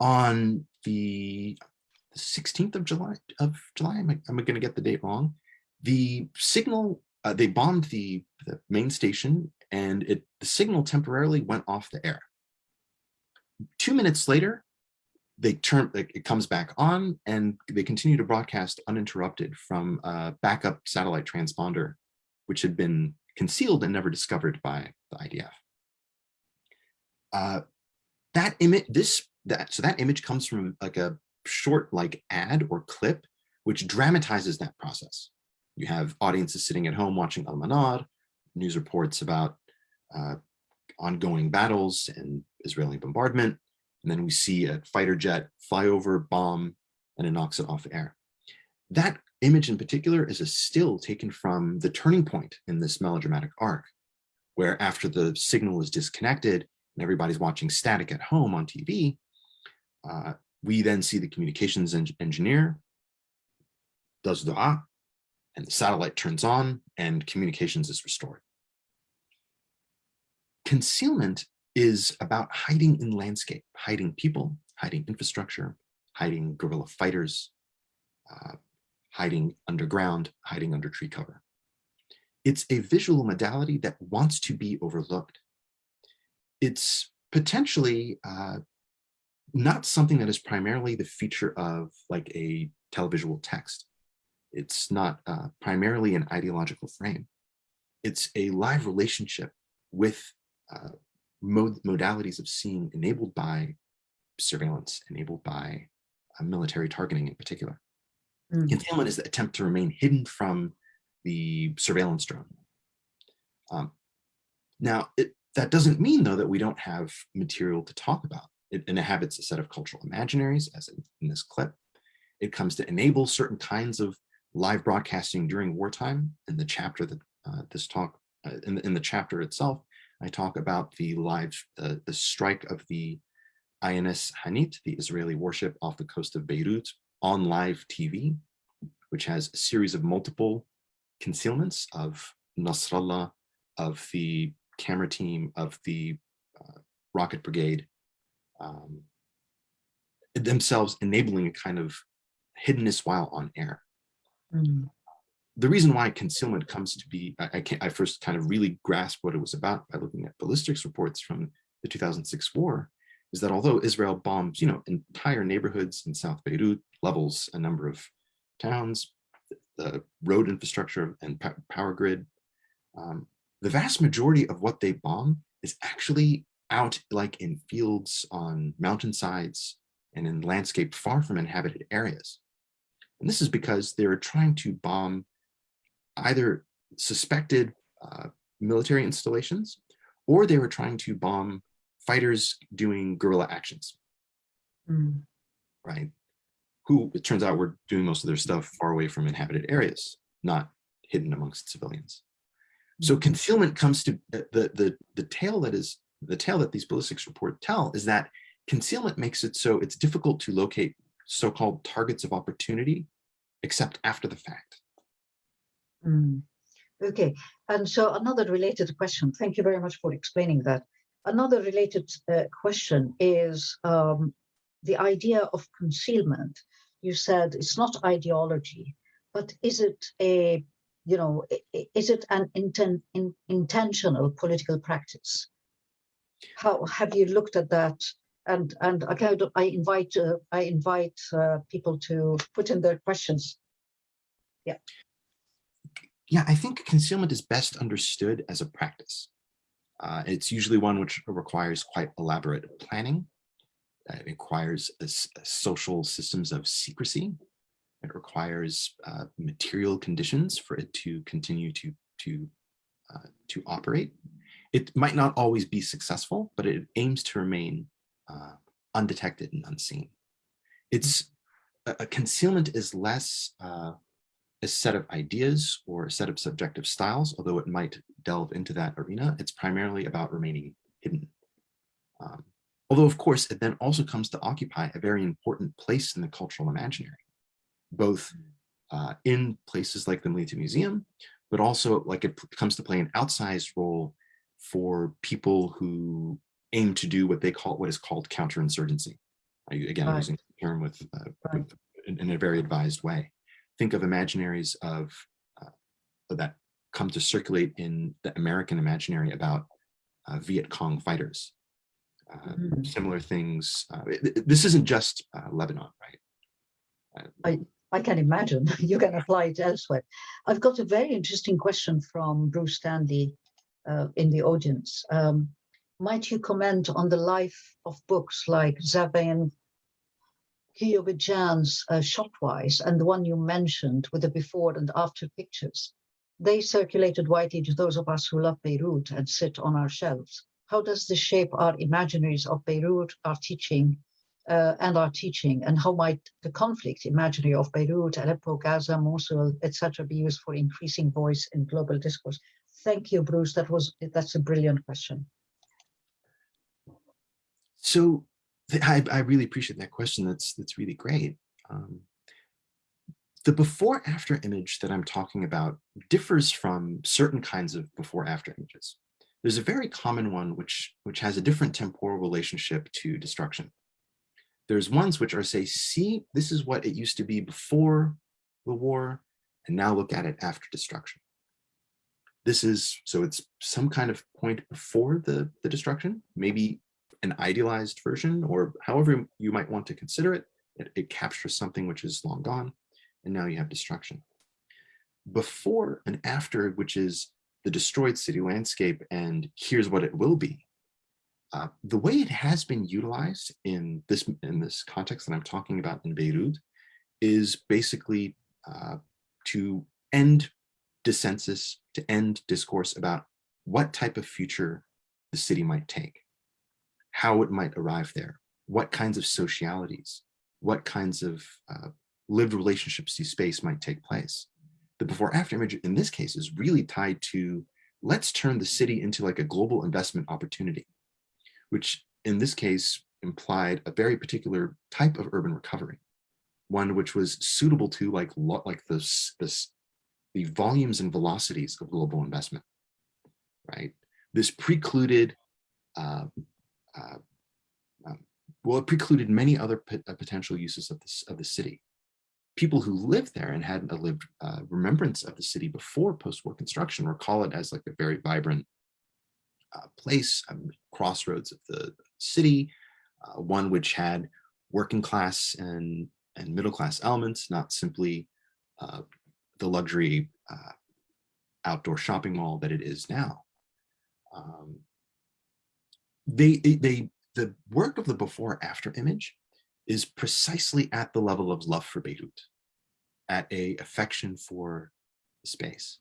on the 16th of July, of July, am I, I going to get the date wrong? The signal, uh, they bombed the, the main station and it the signal temporarily went off the air. Two minutes later, they turn it comes back on and they continue to broadcast uninterrupted from a backup satellite transponder, which had been concealed and never discovered by the IDF. Uh, that image, this that so that image comes from like a short like ad or clip, which dramatizes that process. You have audiences sitting at home watching Al-Manar, news reports about uh, ongoing battles and Israeli bombardment, and then we see a fighter jet fly over, bomb, and it knocks it off air. That image in particular is a still taken from the turning point in this melodramatic arc, where after the signal is disconnected and everybody's watching static at home on TV, uh, we then see the communications en engineer does dua, and the satellite turns on and communications is restored. Concealment is about hiding in landscape, hiding people, hiding infrastructure, hiding guerrilla fighters, uh, hiding underground, hiding under tree cover. It's a visual modality that wants to be overlooked. It's potentially uh, not something that is primarily the feature of like a televisual text. It's not uh, primarily an ideological frame. It's a live relationship with uh, mod modalities of seeing enabled by surveillance, enabled by uh, military targeting in particular. Mm. Concealment is the attempt to remain hidden from the surveillance drone. Um, now, it, that doesn't mean, though, that we don't have material to talk about. It inhabits a set of cultural imaginaries, as in, in this clip. It comes to enable certain kinds of live broadcasting during wartime. In the chapter that uh, this talk, uh, in, the, in the chapter itself, I talk about the live, the, the strike of the INS Hanit, the Israeli warship off the coast of Beirut on live TV, which has a series of multiple concealments of Nasrallah, of the camera team, of the uh, rocket brigade, um, themselves enabling a kind of hiddenness while on air. Mm. The reason why concealment comes to be, I, I, I first kind of really grasped what it was about by looking at ballistics reports from the 2006 war, is that although Israel bombs, you know, entire neighborhoods in South Beirut, levels a number of towns, the road infrastructure and power grid, um, the vast majority of what they bomb is actually out like in fields on mountainsides and in landscape far from inhabited areas. And this is because they're trying to bomb either suspected uh, military installations or they were trying to bomb fighters doing guerrilla actions, mm. right? Who it turns out were doing most of their stuff far away from inhabited areas, not hidden amongst civilians. So mm. concealment comes to the, the, the tale that is the tale that these ballistics report tell is that concealment makes it so it's difficult to locate so-called targets of opportunity except after the fact. Mm. Okay, and so another related question, thank you very much for explaining that. Another related uh, question is um, the idea of concealment. You said it's not ideology, but is it a, you know, is it an inten in, intentional political practice? How have you looked at that? And and I invite uh, I invite uh, people to put in their questions. Yeah. Yeah, I think concealment is best understood as a practice. Uh, it's usually one which requires quite elaborate planning. Uh, it requires a, a social systems of secrecy. It requires uh, material conditions for it to continue to, to, uh, to operate. It might not always be successful, but it aims to remain uh, undetected and unseen. It's concealment is less uh, a set of ideas or a set of subjective styles, although it might delve into that arena, it's primarily about remaining hidden. Um, although, of course, it then also comes to occupy a very important place in the cultural imaginary, both uh, in places like the Mleeta Museum, but also like it comes to play an outsized role for people who aim to do what they call what is called counterinsurgency. Again, right. using the term with, uh, right. in, in, a very advised way think of imaginaries of uh, that come to circulate in the American imaginary about uh, Viet Cong fighters. Uh, mm -hmm. Similar things. Uh, this isn't just uh, Lebanon, right? Uh, I, I can imagine. (laughs) you can apply it elsewhere. I've got a very interesting question from Bruce Stanley in the audience. Um, might you comment on the life of books like Zavin Guillaume uh, Shotwise and the one you mentioned with the before and after pictures, they circulated widely to those of us who love Beirut and sit on our shelves. How does this shape our imaginaries of Beirut, our teaching, uh, and our teaching, and how might the conflict imaginary of Beirut, Aleppo, Gaza, Mosul, etc., be used for increasing voice in global discourse? Thank you, Bruce. That was that's a brilliant question. So I, I really appreciate that question. That's that's really great. Um, the before after image that I'm talking about differs from certain kinds of before after images. There's a very common one which, which has a different temporal relationship to destruction. There's ones which are say, see, this is what it used to be before the war, and now look at it after destruction. This is, so it's some kind of point before the, the destruction, maybe an idealized version or however you might want to consider it, it, it captures something which is long gone and now you have destruction. Before and after, which is the destroyed city landscape and here's what it will be. Uh, the way it has been utilized in this in this context that I'm talking about in Beirut is basically uh, to end dissensus, to end discourse about what type of future the city might take how it might arrive there, what kinds of socialities, what kinds of uh, lived relationships to space might take place. The before after image in this case is really tied to let's turn the city into like a global investment opportunity, which in this case implied a very particular type of urban recovery, one which was suitable to like like this this the volumes and velocities of global investment, right? This precluded uh, uh, um, well, it precluded many other uh, potential uses of this of the city. People who lived there and had a lived uh, remembrance of the city before post-war construction recall it as like a very vibrant uh, place, um, crossroads of the city, uh, one which had working class and and middle class elements, not simply uh, the luxury outdoor shopping mall that it is now. Um, they, they, the work of the before after image is precisely at the level of love for Beirut, at a affection for space.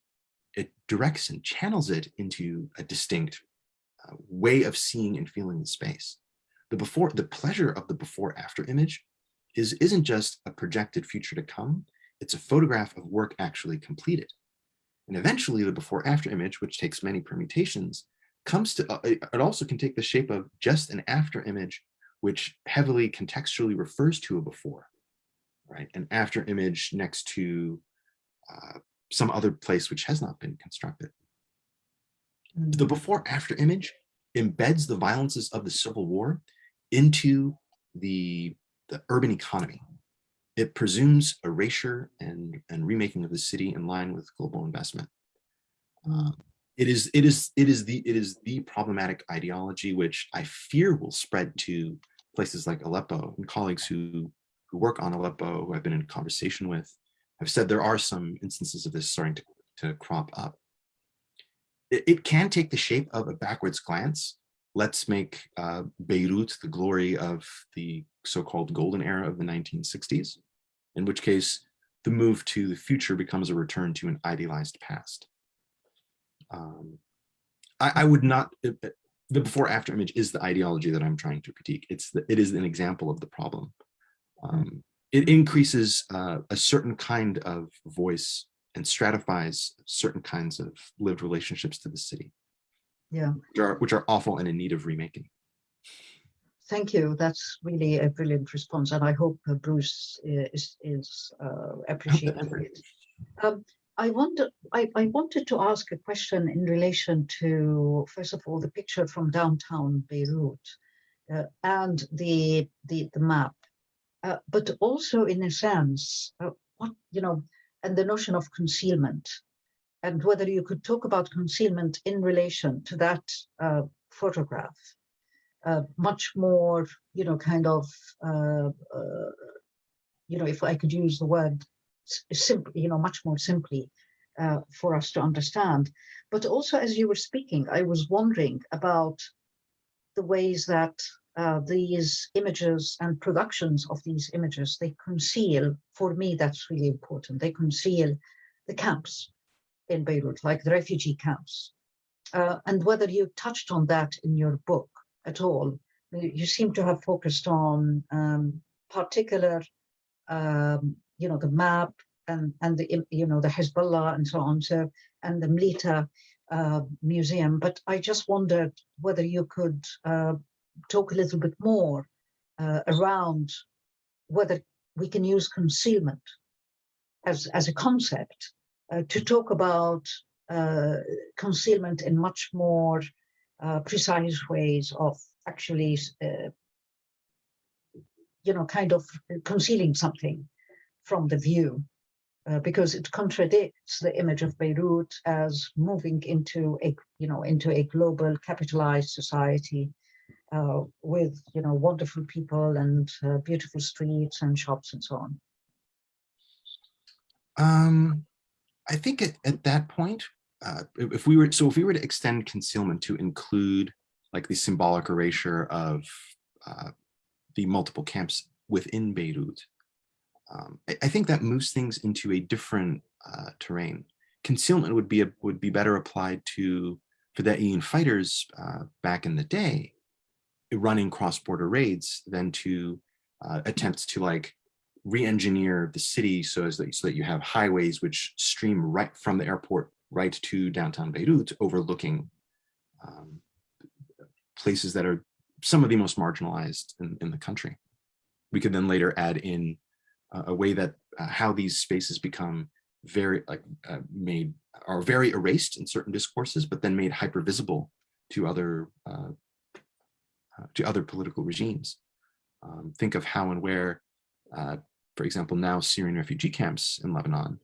It directs and channels it into a distinct uh, way of seeing and feeling the space. The before, the pleasure of the before after image is, isn't just a projected future to come, it's a photograph of work actually completed. And eventually the before after image, which takes many permutations, comes to, uh, it also can take the shape of just an after image, which heavily contextually refers to a before, right? An after image next to uh, some other place which has not been constructed. The before after image embeds the violences of the Civil War into the, the urban economy. It presumes erasure and, and remaking of the city in line with global investment. Um, it is it is it is the it is the problematic ideology which I fear will spread to places like Aleppo and colleagues who who work on Aleppo who I've been in conversation with have said there are some instances of this starting to, to crop up. It, it can take the shape of a backwards glance. Let's make uh, Beirut the glory of the so-called golden era of the 1960s, in which case the move to the future becomes a return to an idealized past um, I, I, would not, the before after image is the ideology that I'm trying to critique. It's the, it is an example of the problem. Um, it increases uh, a certain kind of voice and stratifies certain kinds of lived relationships to the city. Yeah. Which are, which are awful and in need of remaking. Thank you. That's really a brilliant response, and I hope uh, Bruce uh, is is uh, appreciating it. Um, I, wonder, I, I, wanted to ask a question in relation to, first of all, the picture from downtown Beirut uh, and the, the, the map, uh, but also in a sense, uh, what, you know, and the notion of concealment and whether you could talk about concealment in relation to that uh, photograph. Uh, much more, you know, kind of, uh, you know, if I could use the word simply, you know, much more simply uh, for us to understand. But also, as you were speaking, I was wondering about the ways that uh, these images and productions of these images, they conceal, for me, that's really important, they conceal the camps in Beirut, like the refugee camps. Uh, and whether you touched on that in your book at all, you seem to have focused on um, particular, um, you know, the map, and, and the, you know, the Hezbollah and so on, so, and the Mleeta uh, Museum. But I just wondered whether you could uh, talk a little bit more uh, around whether we can use concealment as, as a concept uh, to talk about uh, concealment in much more uh, precise ways of actually, you know, kind of concealing something from the view uh, because it contradicts the image of Beirut as moving into a, you know, into a global capitalized society uh, with, you know, wonderful people and uh, beautiful streets and shops and so on. Um, I think at, at that point, uh, if we were, so if we were to extend concealment to include like the symbolic erasure of uh, the multiple camps within Beirut, um, I, I, think that moves things into a different uh, terrain. Concealment would be a, would be better applied to for the Fedayeen fighters uh, back in the day, running cross-border raids than to uh, attempts to like re-engineer the city so as that so that you have highways which stream right from the airport right to downtown Beirut, overlooking um, places that are some of the most marginalized in, in the country. We could then later add in a way that uh, how these spaces become very like uh, made are very erased in certain discourses, but then made hyper visible to other uh, to other political regimes. Um, think of how and where, uh, for example, now Syrian refugee camps in Lebanon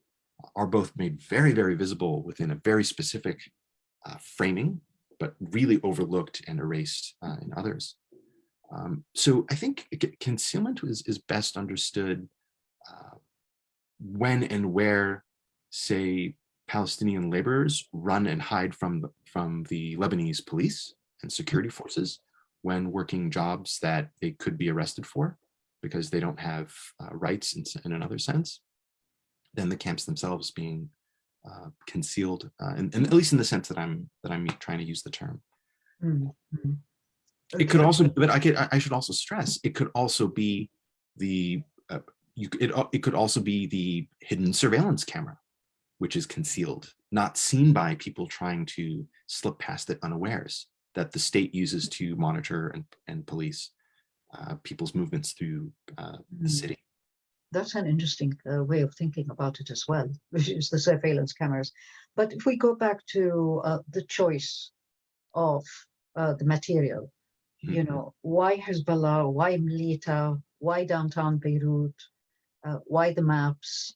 are both made very, very visible within a very specific uh, framing, but really overlooked and erased uh, in others. Um, so I think concealment is, is best understood uh, when and where, say, Palestinian laborers run and hide from the, from the Lebanese police and security forces when working jobs that they could be arrested for because they don't have uh, rights in, in, another sense, then the camps themselves being uh, concealed, uh, and, and, at least in the sense that I'm that I'm trying to use the term. Mm -hmm. It could also, but I could I should also stress it could also be the you it it could also be the hidden surveillance camera, which is concealed, not seen by people trying to slip past it unawares that the state uses to monitor and, and police uh, people's movements through uh, the hmm. city. That's an interesting uh, way of thinking about it as well, (laughs) which is the surveillance cameras. But if we go back to uh, the choice of uh, the material, mm -hmm. you mm-hmm. know, why Hezbollah, why Mleeta, why downtown Beirut, uh, why the maps?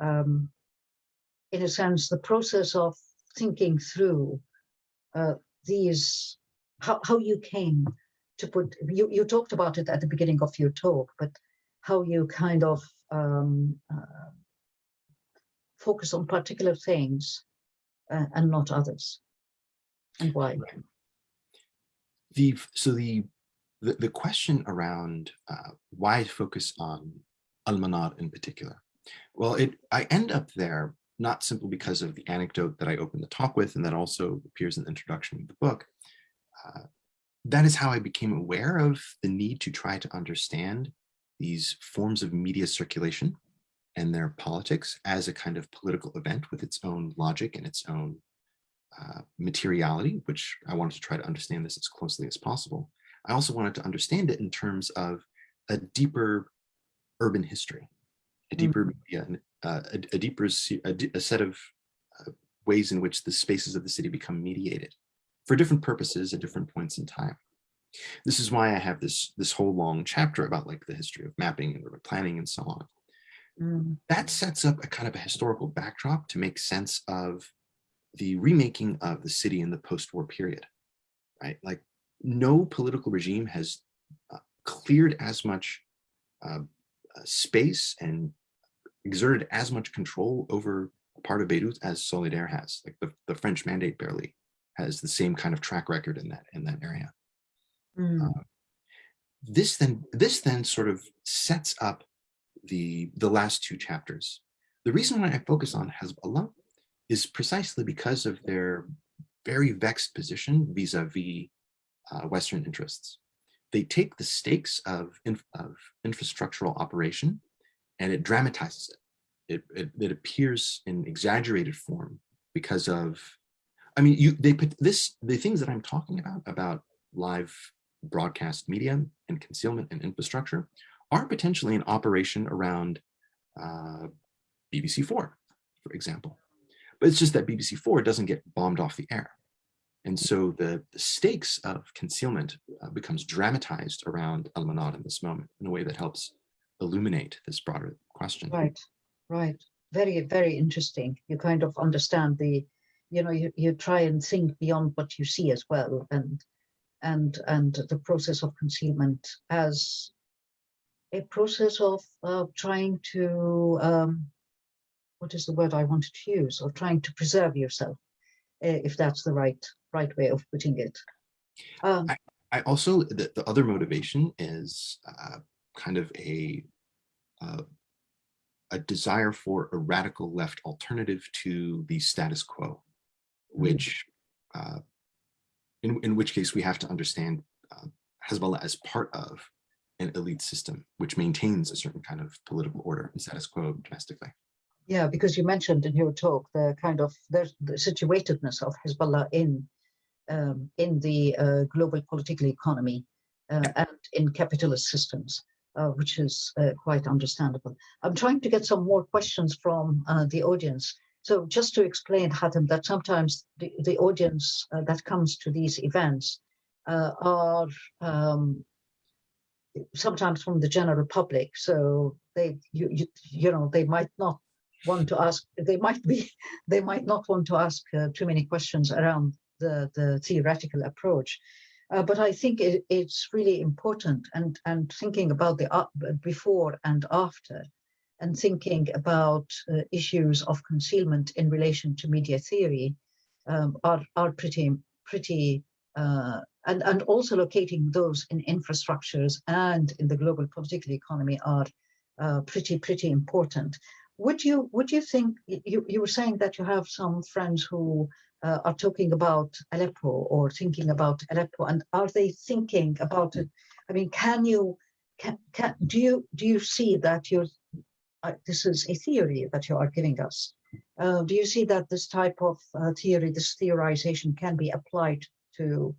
Um, in a sense, the process of thinking through these how, how you came to put, you, you talked about it at the beginning of your talk, but how you kind of um, uh, focus on particular things uh, and not others and why? Right. The, so the, the, the question around uh, why focus on Al-Manar in particular? Well, it I end up there not simply because of the anecdote that I opened the talk with and that also appears in the introduction of the book, uh, that is how I became aware of the need to try to understand these forms of media circulation and their politics as a kind of political event with its own logic and its own uh, materiality, which I wanted to try to understand this as closely as possible. I also wanted to understand it in terms of a deeper urban history, a deeper mm -hmm. media, uh, a, a, deeper, a, a set of uh, ways in which the spaces of the city become mediated for different purposes at different points in time. This is why I have this, this whole long chapter about like the history of mapping and urban planning and so on. Mm. That sets up a kind of a historical backdrop to make sense of the remaking of the city in the post-war period, right? Like no political regime has uh, cleared as much uh, space and exerted as much control over part of Beirut as Solidere has. Like the, the French mandate barely has the same kind of track record in that in that area. Mm. Uh, this then this then sort of sets up the the last two chapters. The reason why I focus on Hezbollah is precisely because of their very vexed position vis-a-vis -vis, uh, Western interests. They take the stakes of, of infrastructural operation and it dramatizes it. It, it. it appears in exaggerated form because of I mean, you they put this the things that I'm talking about about live broadcast media and concealment and infrastructure are potentially an operation around uh, BBC4, for example. But it's just that BBC4 doesn't get bombed off the air. And so the, the stakes of concealment uh, becomes dramatized around Al-Manar in this moment in a way that helps illuminate this broader question. Right, right. Very, very interesting. You kind of understand the you know, you, you try and think beyond what you see as well, and and and the process of concealment as a process of uh, trying to um, what is the word I wanted to use, or trying to preserve yourself, if that's the right right way of putting it. Um, I, I, also the, the other motivation is uh, kind of a uh, a desire for a radical left alternative to the status quo. Mm-hmm. which, uh, in, in which case we have to understand uh, Hezbollah as part of an elite system, which maintains a certain kind of political order and status quo domestically. Yeah, because you mentioned in your talk the kind of the, the situatedness of Hezbollah in um, in the uh, global political economy uh, and in capitalist systems, uh, which is uh, quite understandable. I'm trying to get some more questions from uh, the audience. So just to explain, Hatim, that sometimes the, the audience uh, that comes to these events are um, sometimes from the general public. So they, you, you, you know, they might not want to ask, they might be, (laughs) they might not want to ask uh, too many questions around the, the theoretical approach. Uh, but I think it, it's really important and, and thinking about the uh, before and after and thinking about uh, issues of concealment in relation to media theory um, are, are pretty, pretty uh, and, and also locating those in infrastructures and in the global political economy are uh, pretty, pretty important. Would you, would you think, you, you were saying that you have some friends who uh, are talking about Aleppo or thinking about Aleppo and are they thinking about it? I mean, can you, can, can, do you, do you see that you're, uh, this is a theory that you are giving us. Uh, do you see that this type of uh, theory, this theorization can be applied to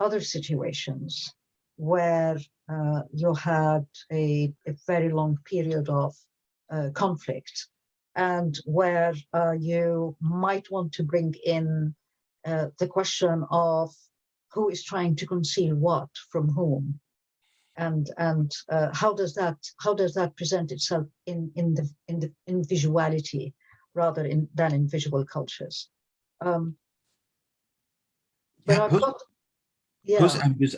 other situations where uh, you had a, a, very long period of conflict and where uh, you might want to bring in uh, the question of who is trying to conceal what from whom and and uh, how does that how does that present itself in in the in the in visuality rather in than in visual cultures um, yeah, got, yeah.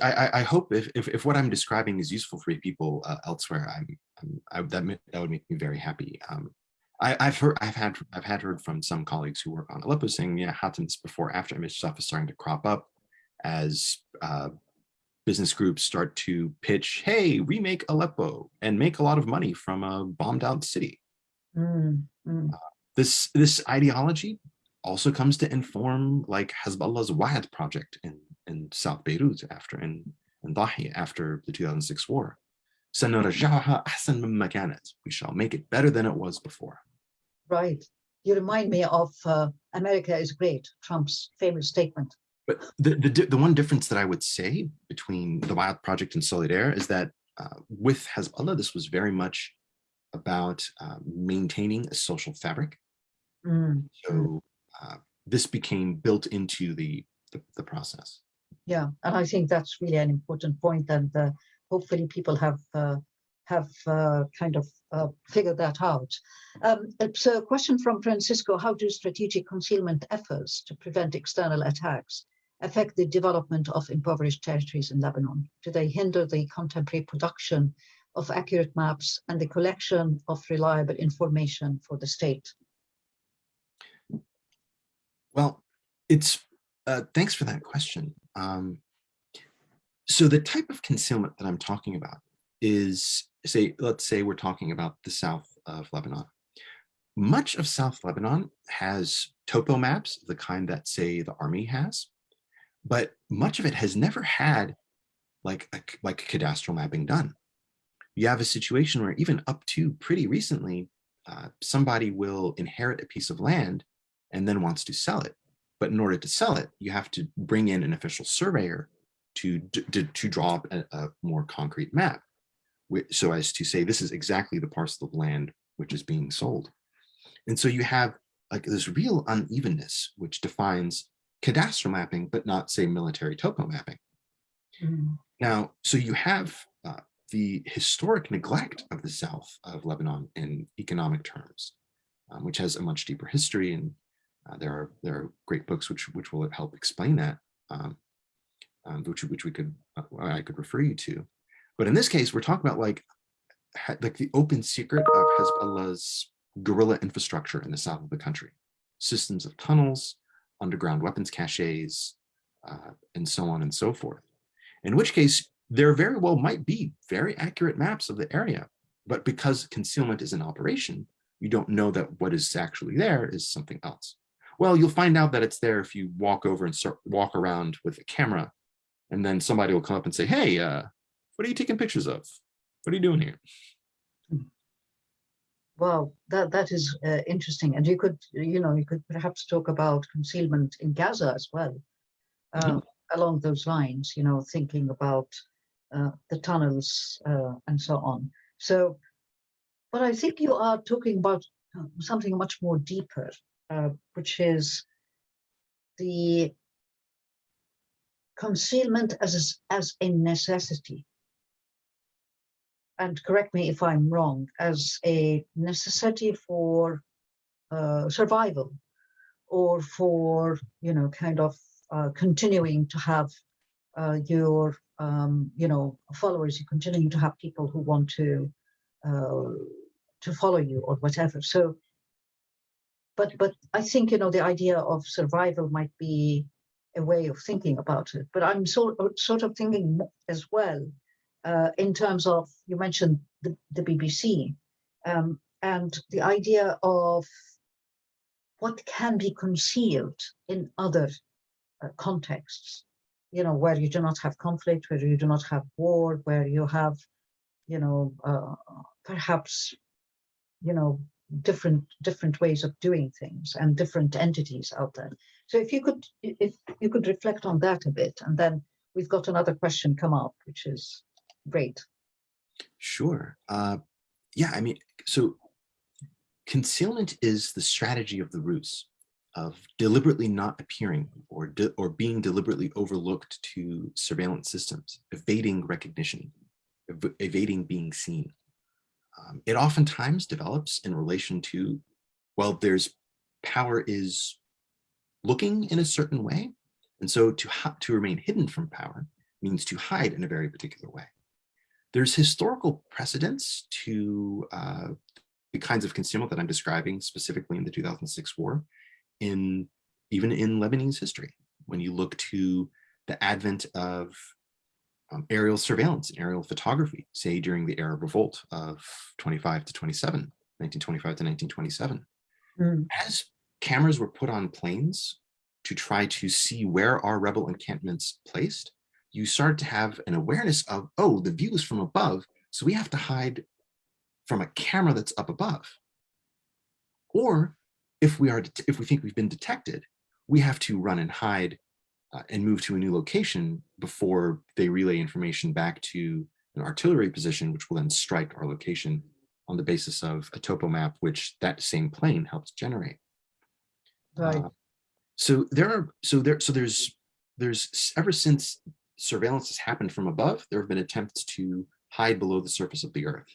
I, I hope if, if, if, what I'm describing is useful for people uh, elsewhere, I'm, I'm I, that that would make me very happy. Um, I, have heard I've had I've had heard from some colleagues who work on Aleppo saying, yeah, Hatim's before after image stuff is starting to crop up as uh, business groups start to pitch, hey, remake Aleppo and make a lot of money from a bombed out city. Mm, mm. Uh, this this ideology also comes to inform like Hezbollah's Wa'ad project in, in South Beirut after in, in Dahi after the 2006 war. We shall make it better than it was before. Right. You remind me of uh, America is great, Trump's famous statement. But the, the, the one difference that I would say between the Wa'ad Project and Solidere is that uh, with Hezbollah, this was very much about uh, maintaining a social fabric. Mm. So uh, this became built into the, the, the process. Yeah, and I think that's really an important point, and uh, hopefully people have uh, have uh, kind of uh, figured that out. Um, so, a question from Francisco: How do strategic concealment efforts to prevent external attacks affect the development of impoverished territories in Lebanon? Do they hinder the contemporary production of accurate maps and the collection of reliable information for the state? Well, it's uh, thanks for that question. Um, so the type of concealment that I'm talking about is, say, let's say we're talking about the south of Lebanon. Much of South Lebanon has topo maps, the kind that, say, the army has, but much of it has never had like a, like cadastral mapping done. You have a situation where even up to pretty recently, uh, somebody will inherit a piece of land and then wants to sell it. But in order to sell it, you have to bring in an official surveyor to, to, to draw up a, a, more concrete map. So as to say, this is exactly the parcel of land which is being sold. And so you have like this real unevenness, which defines cadastral mapping, but not say military topo mapping. Mm. Now, so you have uh, the historic neglect of the south of Lebanon in economic terms, um, which has a much deeper history and uh, there are there are great books which which will help explain that, um, um, which which we could uh, I could refer you to. But in this case, we're talking about like like the open secret of Hezbollah's guerrilla infrastructure in the south of the country, systems of tunnels, underground weapons caches, uh, and so on and so forth. In which case, there very well might be very accurate maps of the area, but because concealment is in operation, you don't know that what is actually there is something else. Well, you'll find out that it's there if you walk over and start walk around with a camera and then somebody will come up and say, hey, uh, what are you taking pictures of? What are you doing here? Well, that that is uh, interesting, and you could, you know, you could perhaps talk about concealment in Gaza as well, mm -hmm. along those lines. You know, thinking about uh, the tunnels uh, and so on. So, but I think you are talking about uh, something much more deeper uh, which is the concealment as a, as a necessity. and correct me if I'm wrong, as a necessity for uh, survival or for, you know, kind of uh, continuing to have uh, your, um, you know, followers, you continuing to have people who want to uh, to follow you or whatever. So, but but I think you know the idea of survival might be a way of thinking about it. But I'm sort of, sort of thinking as well uh, in terms of you mentioned the, the BBC um, and the idea of what can be concealed in other uh, contexts. You know, where you do not have conflict, where you do not have war, where you have, you know, uh, perhaps, you know, different different ways of doing things and different entities out there. So if you could if you could reflect on that a bit, and then we've got another question come up, which is great. Sure. Uh, yeah, I mean, so concealment is the strategy of the ruse of deliberately not appearing or, or being deliberately overlooked to surveillance systems, evading recognition, ev evading being seen. Um, it oftentimes develops in relation to, well, there's power is looking in a certain way. And so to, to remain hidden from power means to hide in a very particular way. There's historical precedents to uh, the kinds of concealment that I'm describing specifically in the 2006 war, in even in Lebanese history. When you look to the advent of um, aerial surveillance and aerial photography, say during the Arab Revolt of 25 to 27, 1925 to 1927. Mm. As cameras were put on planes to try to see where are rebel encampments placed, you start to have an awareness of, oh, the view is from above, so we have to hide from a camera that's up above. Or if we are, if we think we've been detected, we have to run and hide uh, and move to a new location before they relay information back to an artillery position, which will then strike our location on the basis of a topo map, which that same plane helps generate. Right. Uh, so there are, so there, so there's, there's ever since surveillance has happened from above, there have been attempts to hide below the surface of the earth.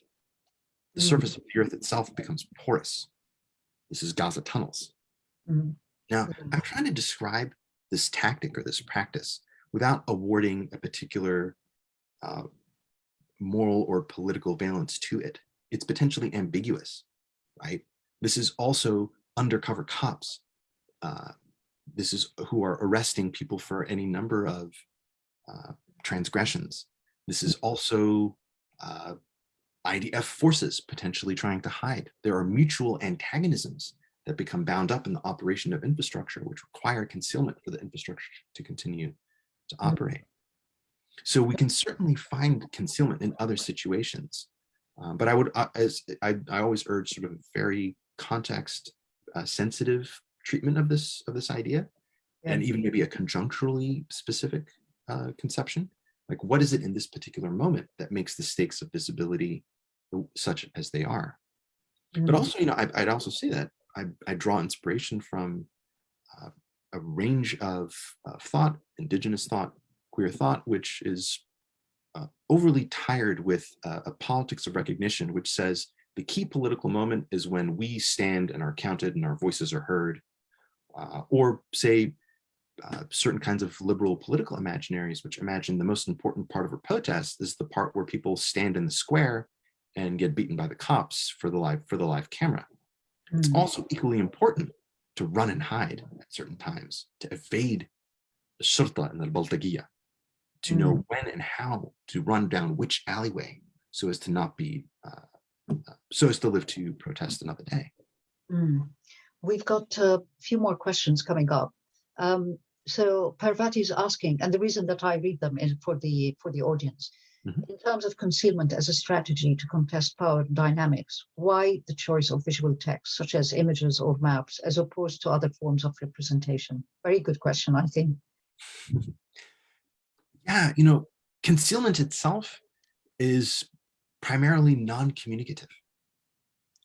The mm. surface of the earth itself becomes porous. This is Gaza tunnels. Mm. Now, I'm trying to describe this tactic or this practice without awarding a particular uh, moral or political valence to it. It's potentially ambiguous, right? This is also undercover cops. Uh, this is who are arresting people for any number of uh, transgressions. This is also uh, IDF forces potentially trying to hide. There are mutual antagonisms that become bound up in the operation of infrastructure, which require concealment for the infrastructure to continue to mm. operate. So we can certainly find concealment in other situations, um, but I would, uh, as I, I always urge, sort of very context uh, sensitive treatment of this of this idea, yeah. and even maybe a conjuncturally specific uh, conception. Like, what is it in this particular moment that makes the stakes of visibility such as they are? Mm -hmm. But also, you know, I, would also say that I, I draw inspiration from uh, a range of thought, indigenous thought, queer thought, which is uh, overly tired with uh, a politics of recognition, which says the key political moment is when we stand and are counted and our voices are heard, uh, or say uh, certain kinds of liberal political imaginaries, which imagine the most important part of a protest is the part where people stand in the square and get beaten by the cops for the live for the live camera. It's mm. also equally important to run and hide at certain times, to evade the shurta and the baltagiya, to mm. know when and how to run down which alleyway so as to not be, uh, uh, so as to live to protest another day. Mm. We've got a few more questions coming up. Um, so Parvati is asking, and the reason that I read them is for the for the audience. Mm -hmm. In terms of concealment as a strategy to contest power dynamics, why the choice of visual text, such as images or maps, as opposed to other forms of representation? Very good question, I think. (laughs) Yeah, you know, concealment itself is primarily non-communicative.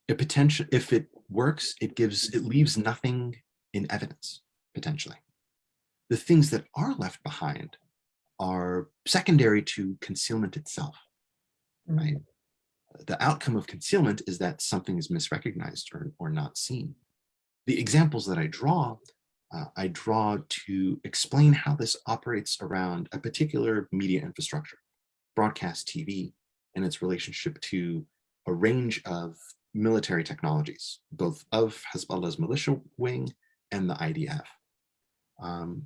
It potential, if it works, it gives, it leaves nothing in evidence, potentially. The things that are left behind are secondary to concealment itself, right? Mm. the outcome of concealment is that something is misrecognized or, or not seen. The examples that I draw, uh, I draw to explain how this operates around a particular media infrastructure, broadcast TV, and its relationship to a range of military technologies, both of Hezbollah's militia wing and the IDF. Um,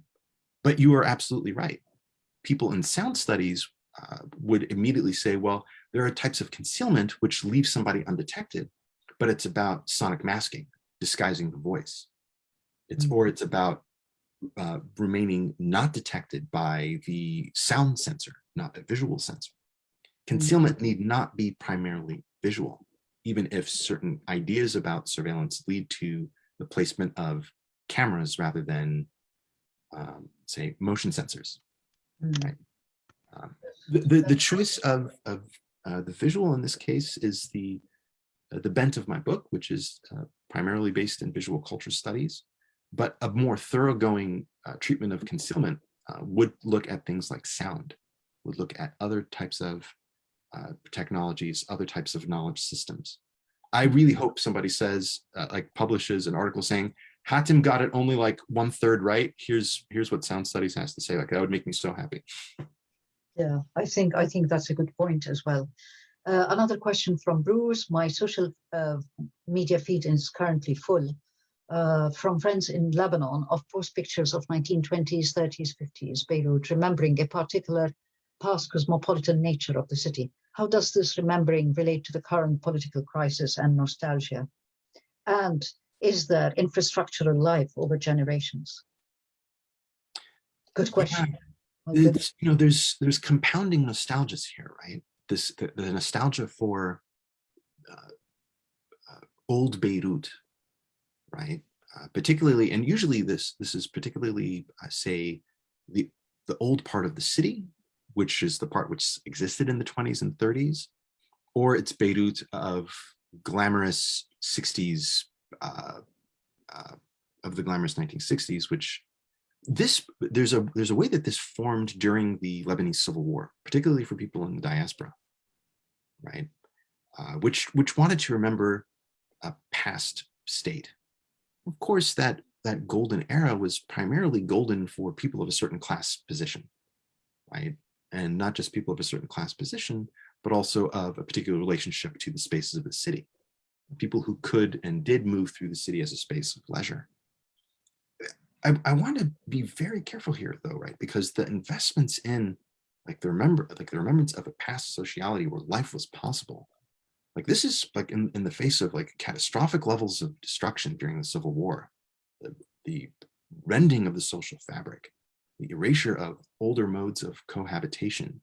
but you are absolutely right. People in sound studies uh, would immediately say, well, there are types of concealment which leave somebody undetected, but it's about sonic masking, disguising the voice. It's mm -hmm. or it's about uh, remaining not detected by the sound sensor, not the visual sensor. Concealment mm -hmm. need not be primarily visual, even if certain ideas about surveillance lead to the placement of cameras rather than, um, say, motion sensors. Mm. Right? Um, the, the, the choice of, of uh, the visual in this case is the, uh, the bent of my book, which is uh, primarily based in visual culture studies, but a more thoroughgoing uh, treatment of concealment uh, would look at things like sound, would look at other types of uh, technologies, other types of knowledge systems. I really hope somebody says, like publishes an article saying, Hatim got it only like one third right. Here's here's what sound studies has to say. Like that would make me so happy. Yeah, I think I think that's a good point as well. Uh, another question from Bruce. My social uh, media feed is currently full uh, from friends in Lebanon of post pictures of 1920s, 30s, 50s Beirut, remembering a particular past cosmopolitan nature of the city. How does this remembering relate to the current political crisis and nostalgia? And is that infrastructural life over generations? Good question. Yeah you know, there's there's compounding nostalgias here, right? This the, the nostalgia for uh, uh, old Beirut, right? Uh, particularly, and usually this this is particularly, I say, the the old part of the city, which is the part which existed in the 20s and 30s, or it's Beirut of glamorous 60s, uh, uh, of the glamorous 1960s, which this there's a there's a way that this formed during the Lebanese civil war, particularly for people in the diaspora, right? Uh, which which wanted to remember a past state. Of course, that that golden era was primarily golden for people of a certain class position, right? And not just people of a certain class position, but also of a particular relationship to the spaces of the city. People who could and did move through the city as a space of leisure. I, I want to be very careful here though, right? Because the investments in like the remember, like the remembrance of a past sociality where life was possible. Like this is like in, in the face of like catastrophic levels of destruction during the Civil War, the, the rending of the social fabric, the erasure of older modes of cohabitation,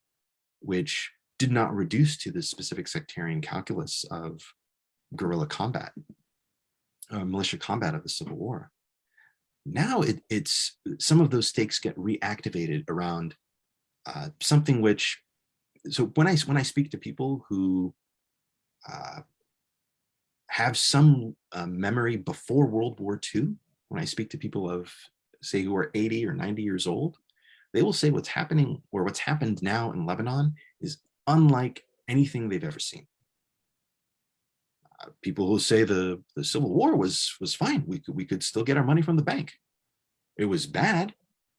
which did not reduce to the specific sectarian calculus of guerrilla combat, uh, militia combat of the Civil War. Now it, it's some of those stakes get reactivated around uh, something which, so when I, when I speak to people who uh, have some uh, memory before World War II, when I speak to people of say who are 80 or 90 years old, they will say what's happening or what's happened now in Lebanon is unlike anything they've ever seen. People who say the, the Civil War was was fine. We could, we could still get our money from the bank. It was bad,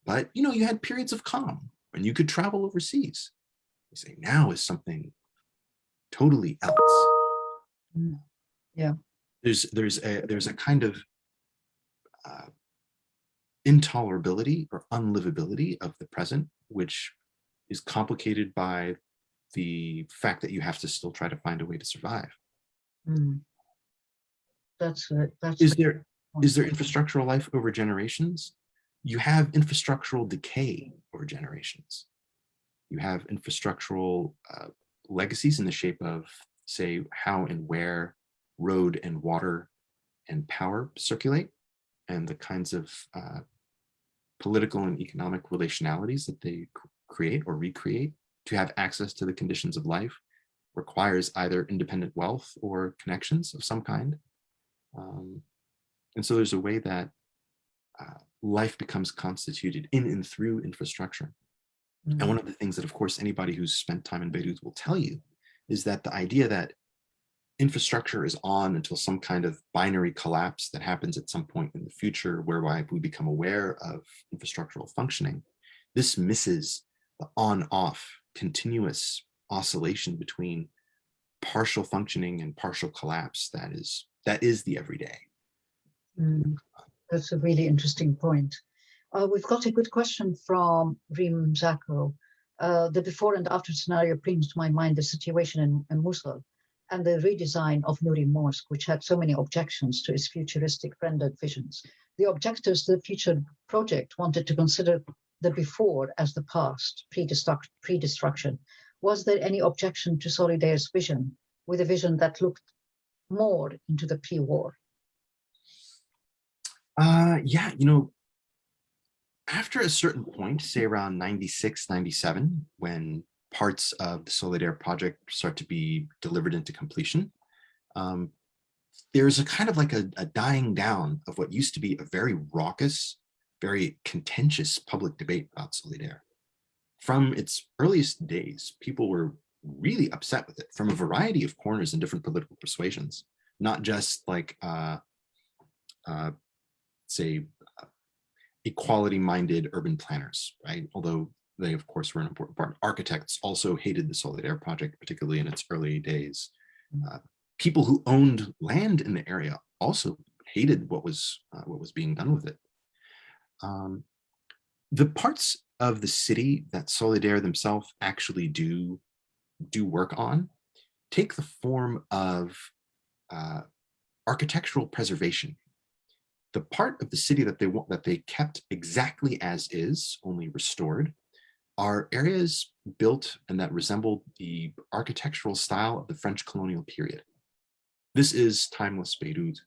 but you know, you had periods of calm and you could travel overseas. You say now is something totally else. Mm, yeah. There's there's a there's a kind of uh, intolerability or unlivability of the present, which is complicated by the fact that you have to still try to find a way to survive. Mm. That's it. That's is there is there infrastructural life over generations? You have infrastructural decay over generations. You have infrastructural uh, legacies in the shape of, say, how and where road and water and power circulate, and the kinds of uh, political and economic relationalities that they create or recreate to have access to the conditions of life requires either independent wealth or connections of some kind. Um, and so there's a way that uh, life becomes constituted in and through infrastructure. Mm -hmm. And one mm-hmm. of the things that, of course, anybody who's spent time in Beirut will tell you is that the idea that infrastructure is on until some kind of binary collapse that happens at some point in the future whereby we become aware of infrastructural functioning, this misses the on-off continuous oscillation between partial functioning and partial collapse that is that is the everyday. Mm, that's a really interesting point. Uh, we've got a good question from Reem Zako. Uh, the before and after scenario brings to my mind the situation in, in Mosul and the redesign of Nuri Mosque, which had so many objections to its futuristic rendered visions. The objectors to the future project wanted to consider the before as the past, pre-destruction. Was there any objection to Solidere's vision with a vision that looked more into the pre-war? Uh, yeah, you know, after a certain point, say around 96, 97, when parts of the Solidere project start to be delivered into completion, um, there's a kind of like a, a dying down of what used to be a very raucous, very contentious public debate about Solidere. From its earliest days, people were really upset with it from a variety of corners and different political persuasions, not just like, uh, uh, say, uh, equality-minded urban planners, right? Although they, of course, were an important part. Architects also hated the Solidere project, particularly in its early days. Uh, people who owned land in the area also hated what was uh, what was being done with it. Um, the parts of the city that Solidere themselves actually do do work on take the form of uh, architectural preservation. The part of the city that they want that they kept exactly as is, only restored, are areas built and that resemble the architectural style of the French colonial period. This is timeless Beirut,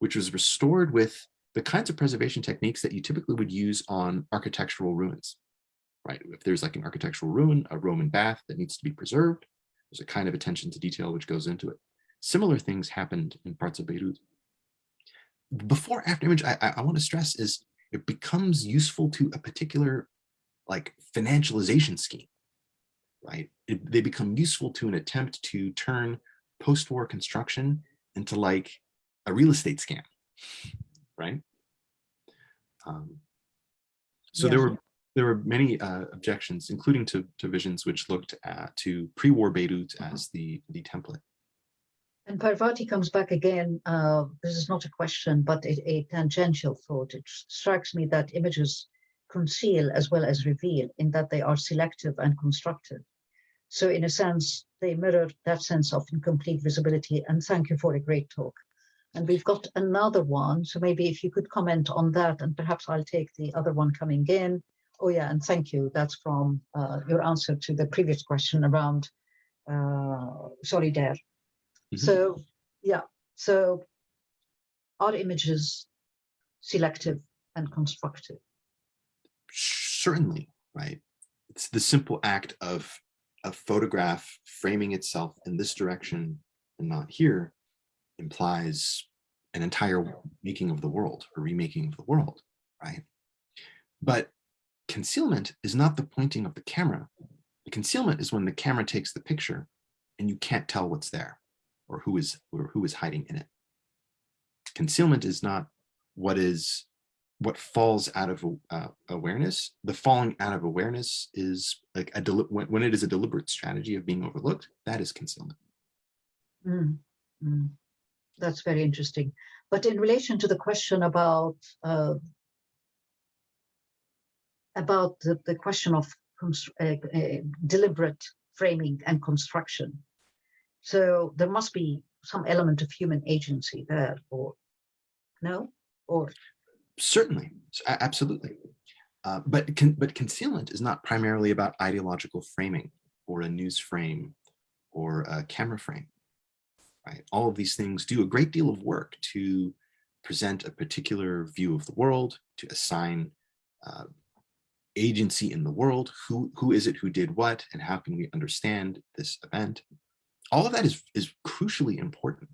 which was restored with the kinds of preservation techniques that you typically would use on architectural ruins, right? If there's like an architectural ruin, a Roman bath that needs to be preserved, there's a kind of attention to detail which goes into it. Similar things happened in parts of Beirut. Before after image, I, I want to stress is it becomes useful to a particular like financialization scheme, right? It, they become useful to an attempt to turn post-war construction into like a real estate scam, right? Um, so there were there were many uh, objections, including to, to visions which looked at to pre-war Beirut as the the template. And Parvati comes back again. Uh, this is not a question, but a, a tangential thought. It strikes me that images conceal as well as reveal in that they are selective and constructive. So in a sense, they mirror that sense of incomplete visibility. And thank you for a great talk. And we've got another one. So maybe if you could comment on that, and perhaps I'll take the other one coming in. Oh yeah, and thank you. That's from uh, your answer to the previous question around uh, Solidere. Mm -hmm. So yeah, so are images selective and constructive? certainly, right? It's the simple act of a photograph framing itself in this direction and not here implies an entire making of the world, or remaking of the world, right? But concealment is not the pointing of the camera. The concealment is when the camera takes the picture and you can't tell what's there or who is or who is hiding in it. Concealment is not what is what falls out of uh, awareness, the falling out of awareness is like a when, it is a deliberate strategy of being overlooked, that is concealment. Mm, mm. That's very interesting. But in relation to the question about uh, about the, the question of uh, uh, deliberate framing and construction, so there must be some element of human agency there, or no, or Certainly, absolutely. Uh, but con but concealment is not primarily about ideological framing or a news frame or a camera frame. Right? All of these things do a great deal of work to present a particular view of the world, to assign uh, agency in the world, who, who is it who did what, and how can we understand this event. All of that is, is crucially important.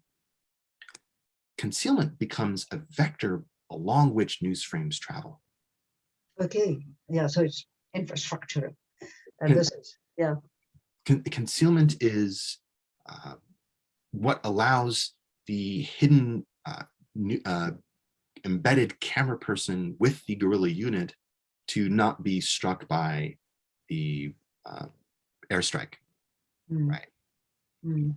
Concealment becomes a vector along which news frames travel. Okay, yeah, so it's infrastructure. And this is, yeah. Con concealment is uh, what allows the hidden uh, new, uh, embedded camera person with the guerrilla unit to not be struck by the uh, airstrike. Mm. Right. Mm.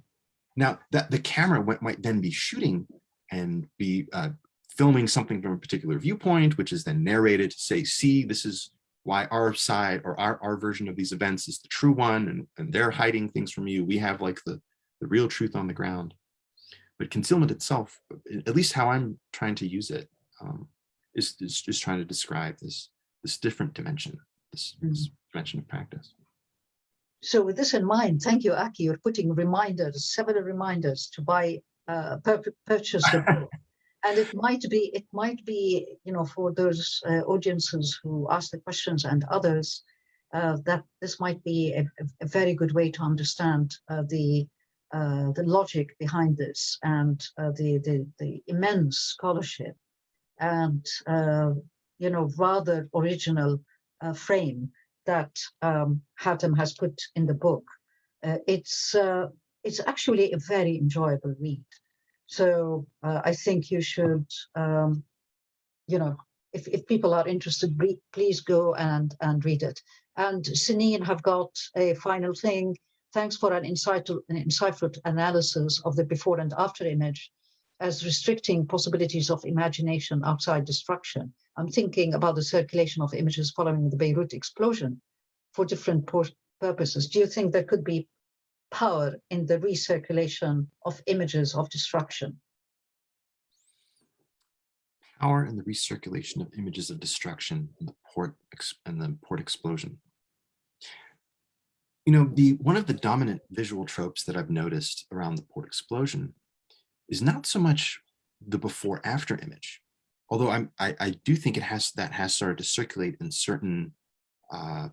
Now that the camera might, then be shooting and be uh, filming something from a particular viewpoint, which is then narrated to say, see, this is why our side or our, our version of these events is the true one and, and they're hiding things from you. We have like the, the real truth on the ground. But concealment itself, at least how I'm trying to use it, um, is, is just trying to describe this, this different dimension, this, Mm. this dimension of practice. So with this in mind, thank you, Aki. You're putting reminders, several reminders to buy, uh, pur purchase the book. (laughs) And it might be, it might be, you know, for those uh, audiences who ask the questions and others, uh, that this might be a, a very good way to understand uh, the uh, the logic behind this and uh, the, the the immense scholarship and uh, you know rather original uh, frame that um, Hatim has put in the book. Uh, it's uh, it's actually a very enjoyable read. So uh, I think you should, um, you know, if, if people are interested, re please go and, and read it. And Sinine have got a final thing. Thanks for an insightful, an insightful analysis of the before and after image as restricting possibilities of imagination outside destruction. I'm thinking about the circulation of images following the Beirut explosion for different purposes. Do you think there could be power in the recirculation of images of destruction? Power in the recirculation of images of destruction the port and the port explosion. You know, the one of the dominant visual tropes that I've noticed around the port explosion is not so much the before after image, although I'm, I, I do think it has that has started to circulate in certain uh,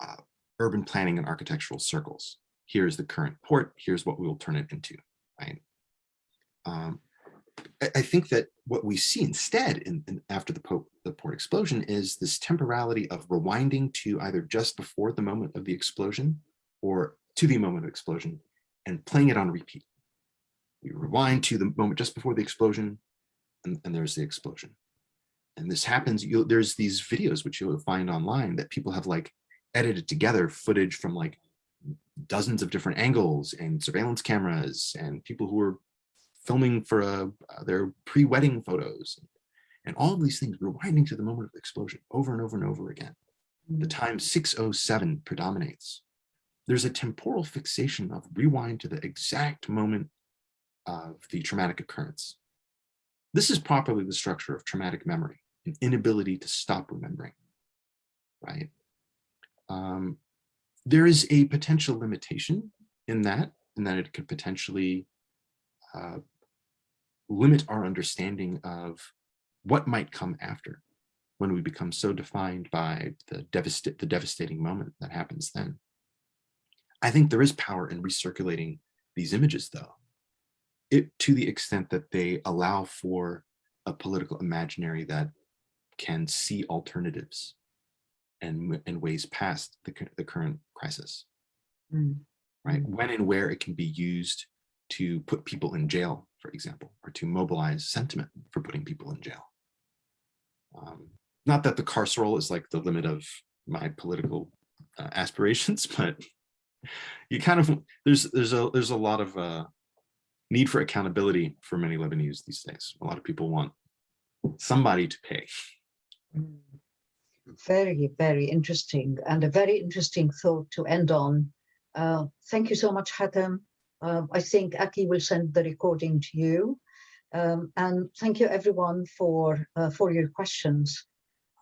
uh, urban planning and architectural circles. Here's the current port, here's what we will turn it into, right? Um, I, think that what we see instead in, in after the, po the port explosion is this temporality of rewinding to either just before the moment of the explosion or to the moment of explosion and playing it on repeat. We rewind to the moment just before the explosion and, and there's the explosion. And this happens, there's these videos which you'll find online that people have like edited together footage from like dozens of different angles and surveillance cameras and people who were filming for uh, their pre-wedding photos and all of these things rewinding to the moment of the explosion over and over and over again. The time 607 predominates. There's a temporal fixation of rewind to the exact moment of the traumatic occurrence. This is properly the structure of traumatic memory, an inability to stop remembering, right? Um, there is a potential limitation in that, in that it could potentially uh, limit our understanding of what might come after when we become so defined by the, devasta the devastating moment that happens then. I think there is power in recirculating these images though, it, to the extent that they allow for a political imaginary that can see alternatives and, and ways past the, the current crisis, mm. right? When and where it can be used to put people in jail, for example, or to mobilize sentiment for putting people in jail. Um, not that the carceral is like the limit of my political uh, (laughs) aspirations, but you kind of there's there's a there's a lot of uh, need for accountability for many Lebanese these days. A lot of people want somebody to pay. Mm. Very, very interesting and a very interesting thought to end on. Uh, thank you so much, Hatim. Uh, I think Aki will send the recording to you. Um, and thank you everyone for uh, for your questions.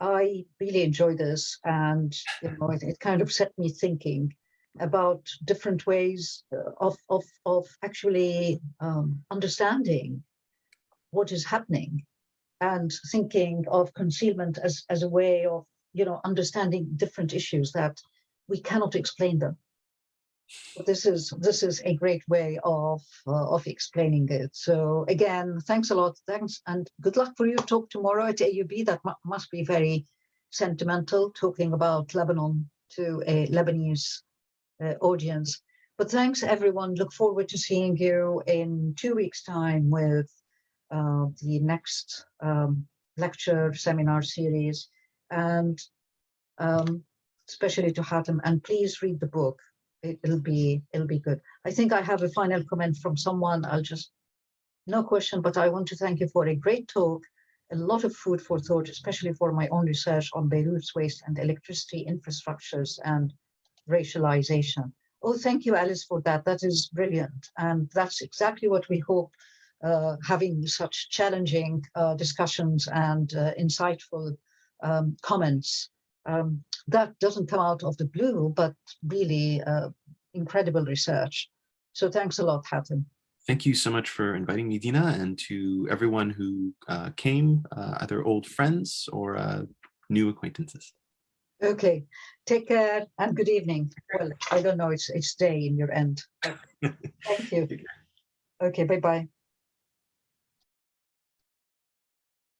I really enjoyed this and you know, it, it kind of set me thinking about different ways of, of, of actually um, understanding what is happening and thinking of concealment as, as a way of you know understanding different issues that we cannot explain them. This is this is a great way of uh, of explaining it. So again thanks a lot. Thanks and good luck for your talk tomorrow at aub that must be very sentimental talking about lebanon to a lebanese uh, audience But thanks, everyone. Look forward to seeing you in two weeks' time with uh, the next um, lecture seminar series, and um, especially to Hatim. And please read the book. It, it'll be it'll be good. I think I have a final comment from someone. I'll just no question, but I want to thank you for a great talk. A lot of food for thought, especially for my own research on Beirut's waste and electricity infrastructures and racialization. Oh, thank you, Alice, for that. That is brilliant. And that's exactly what we hope uh, having such challenging uh, discussions and uh, insightful um, comments. Um, that doesn't come out of the blue, but really uh, incredible research. So thanks a lot, Hatim. Thank you so much for inviting me, Dina, and to everyone who uh, came, uh, either old friends or new acquaintances. Okay, take care and good evening. Well, I don't know, it's it's day in your end. (laughs) Thank you. Okay, bye-bye.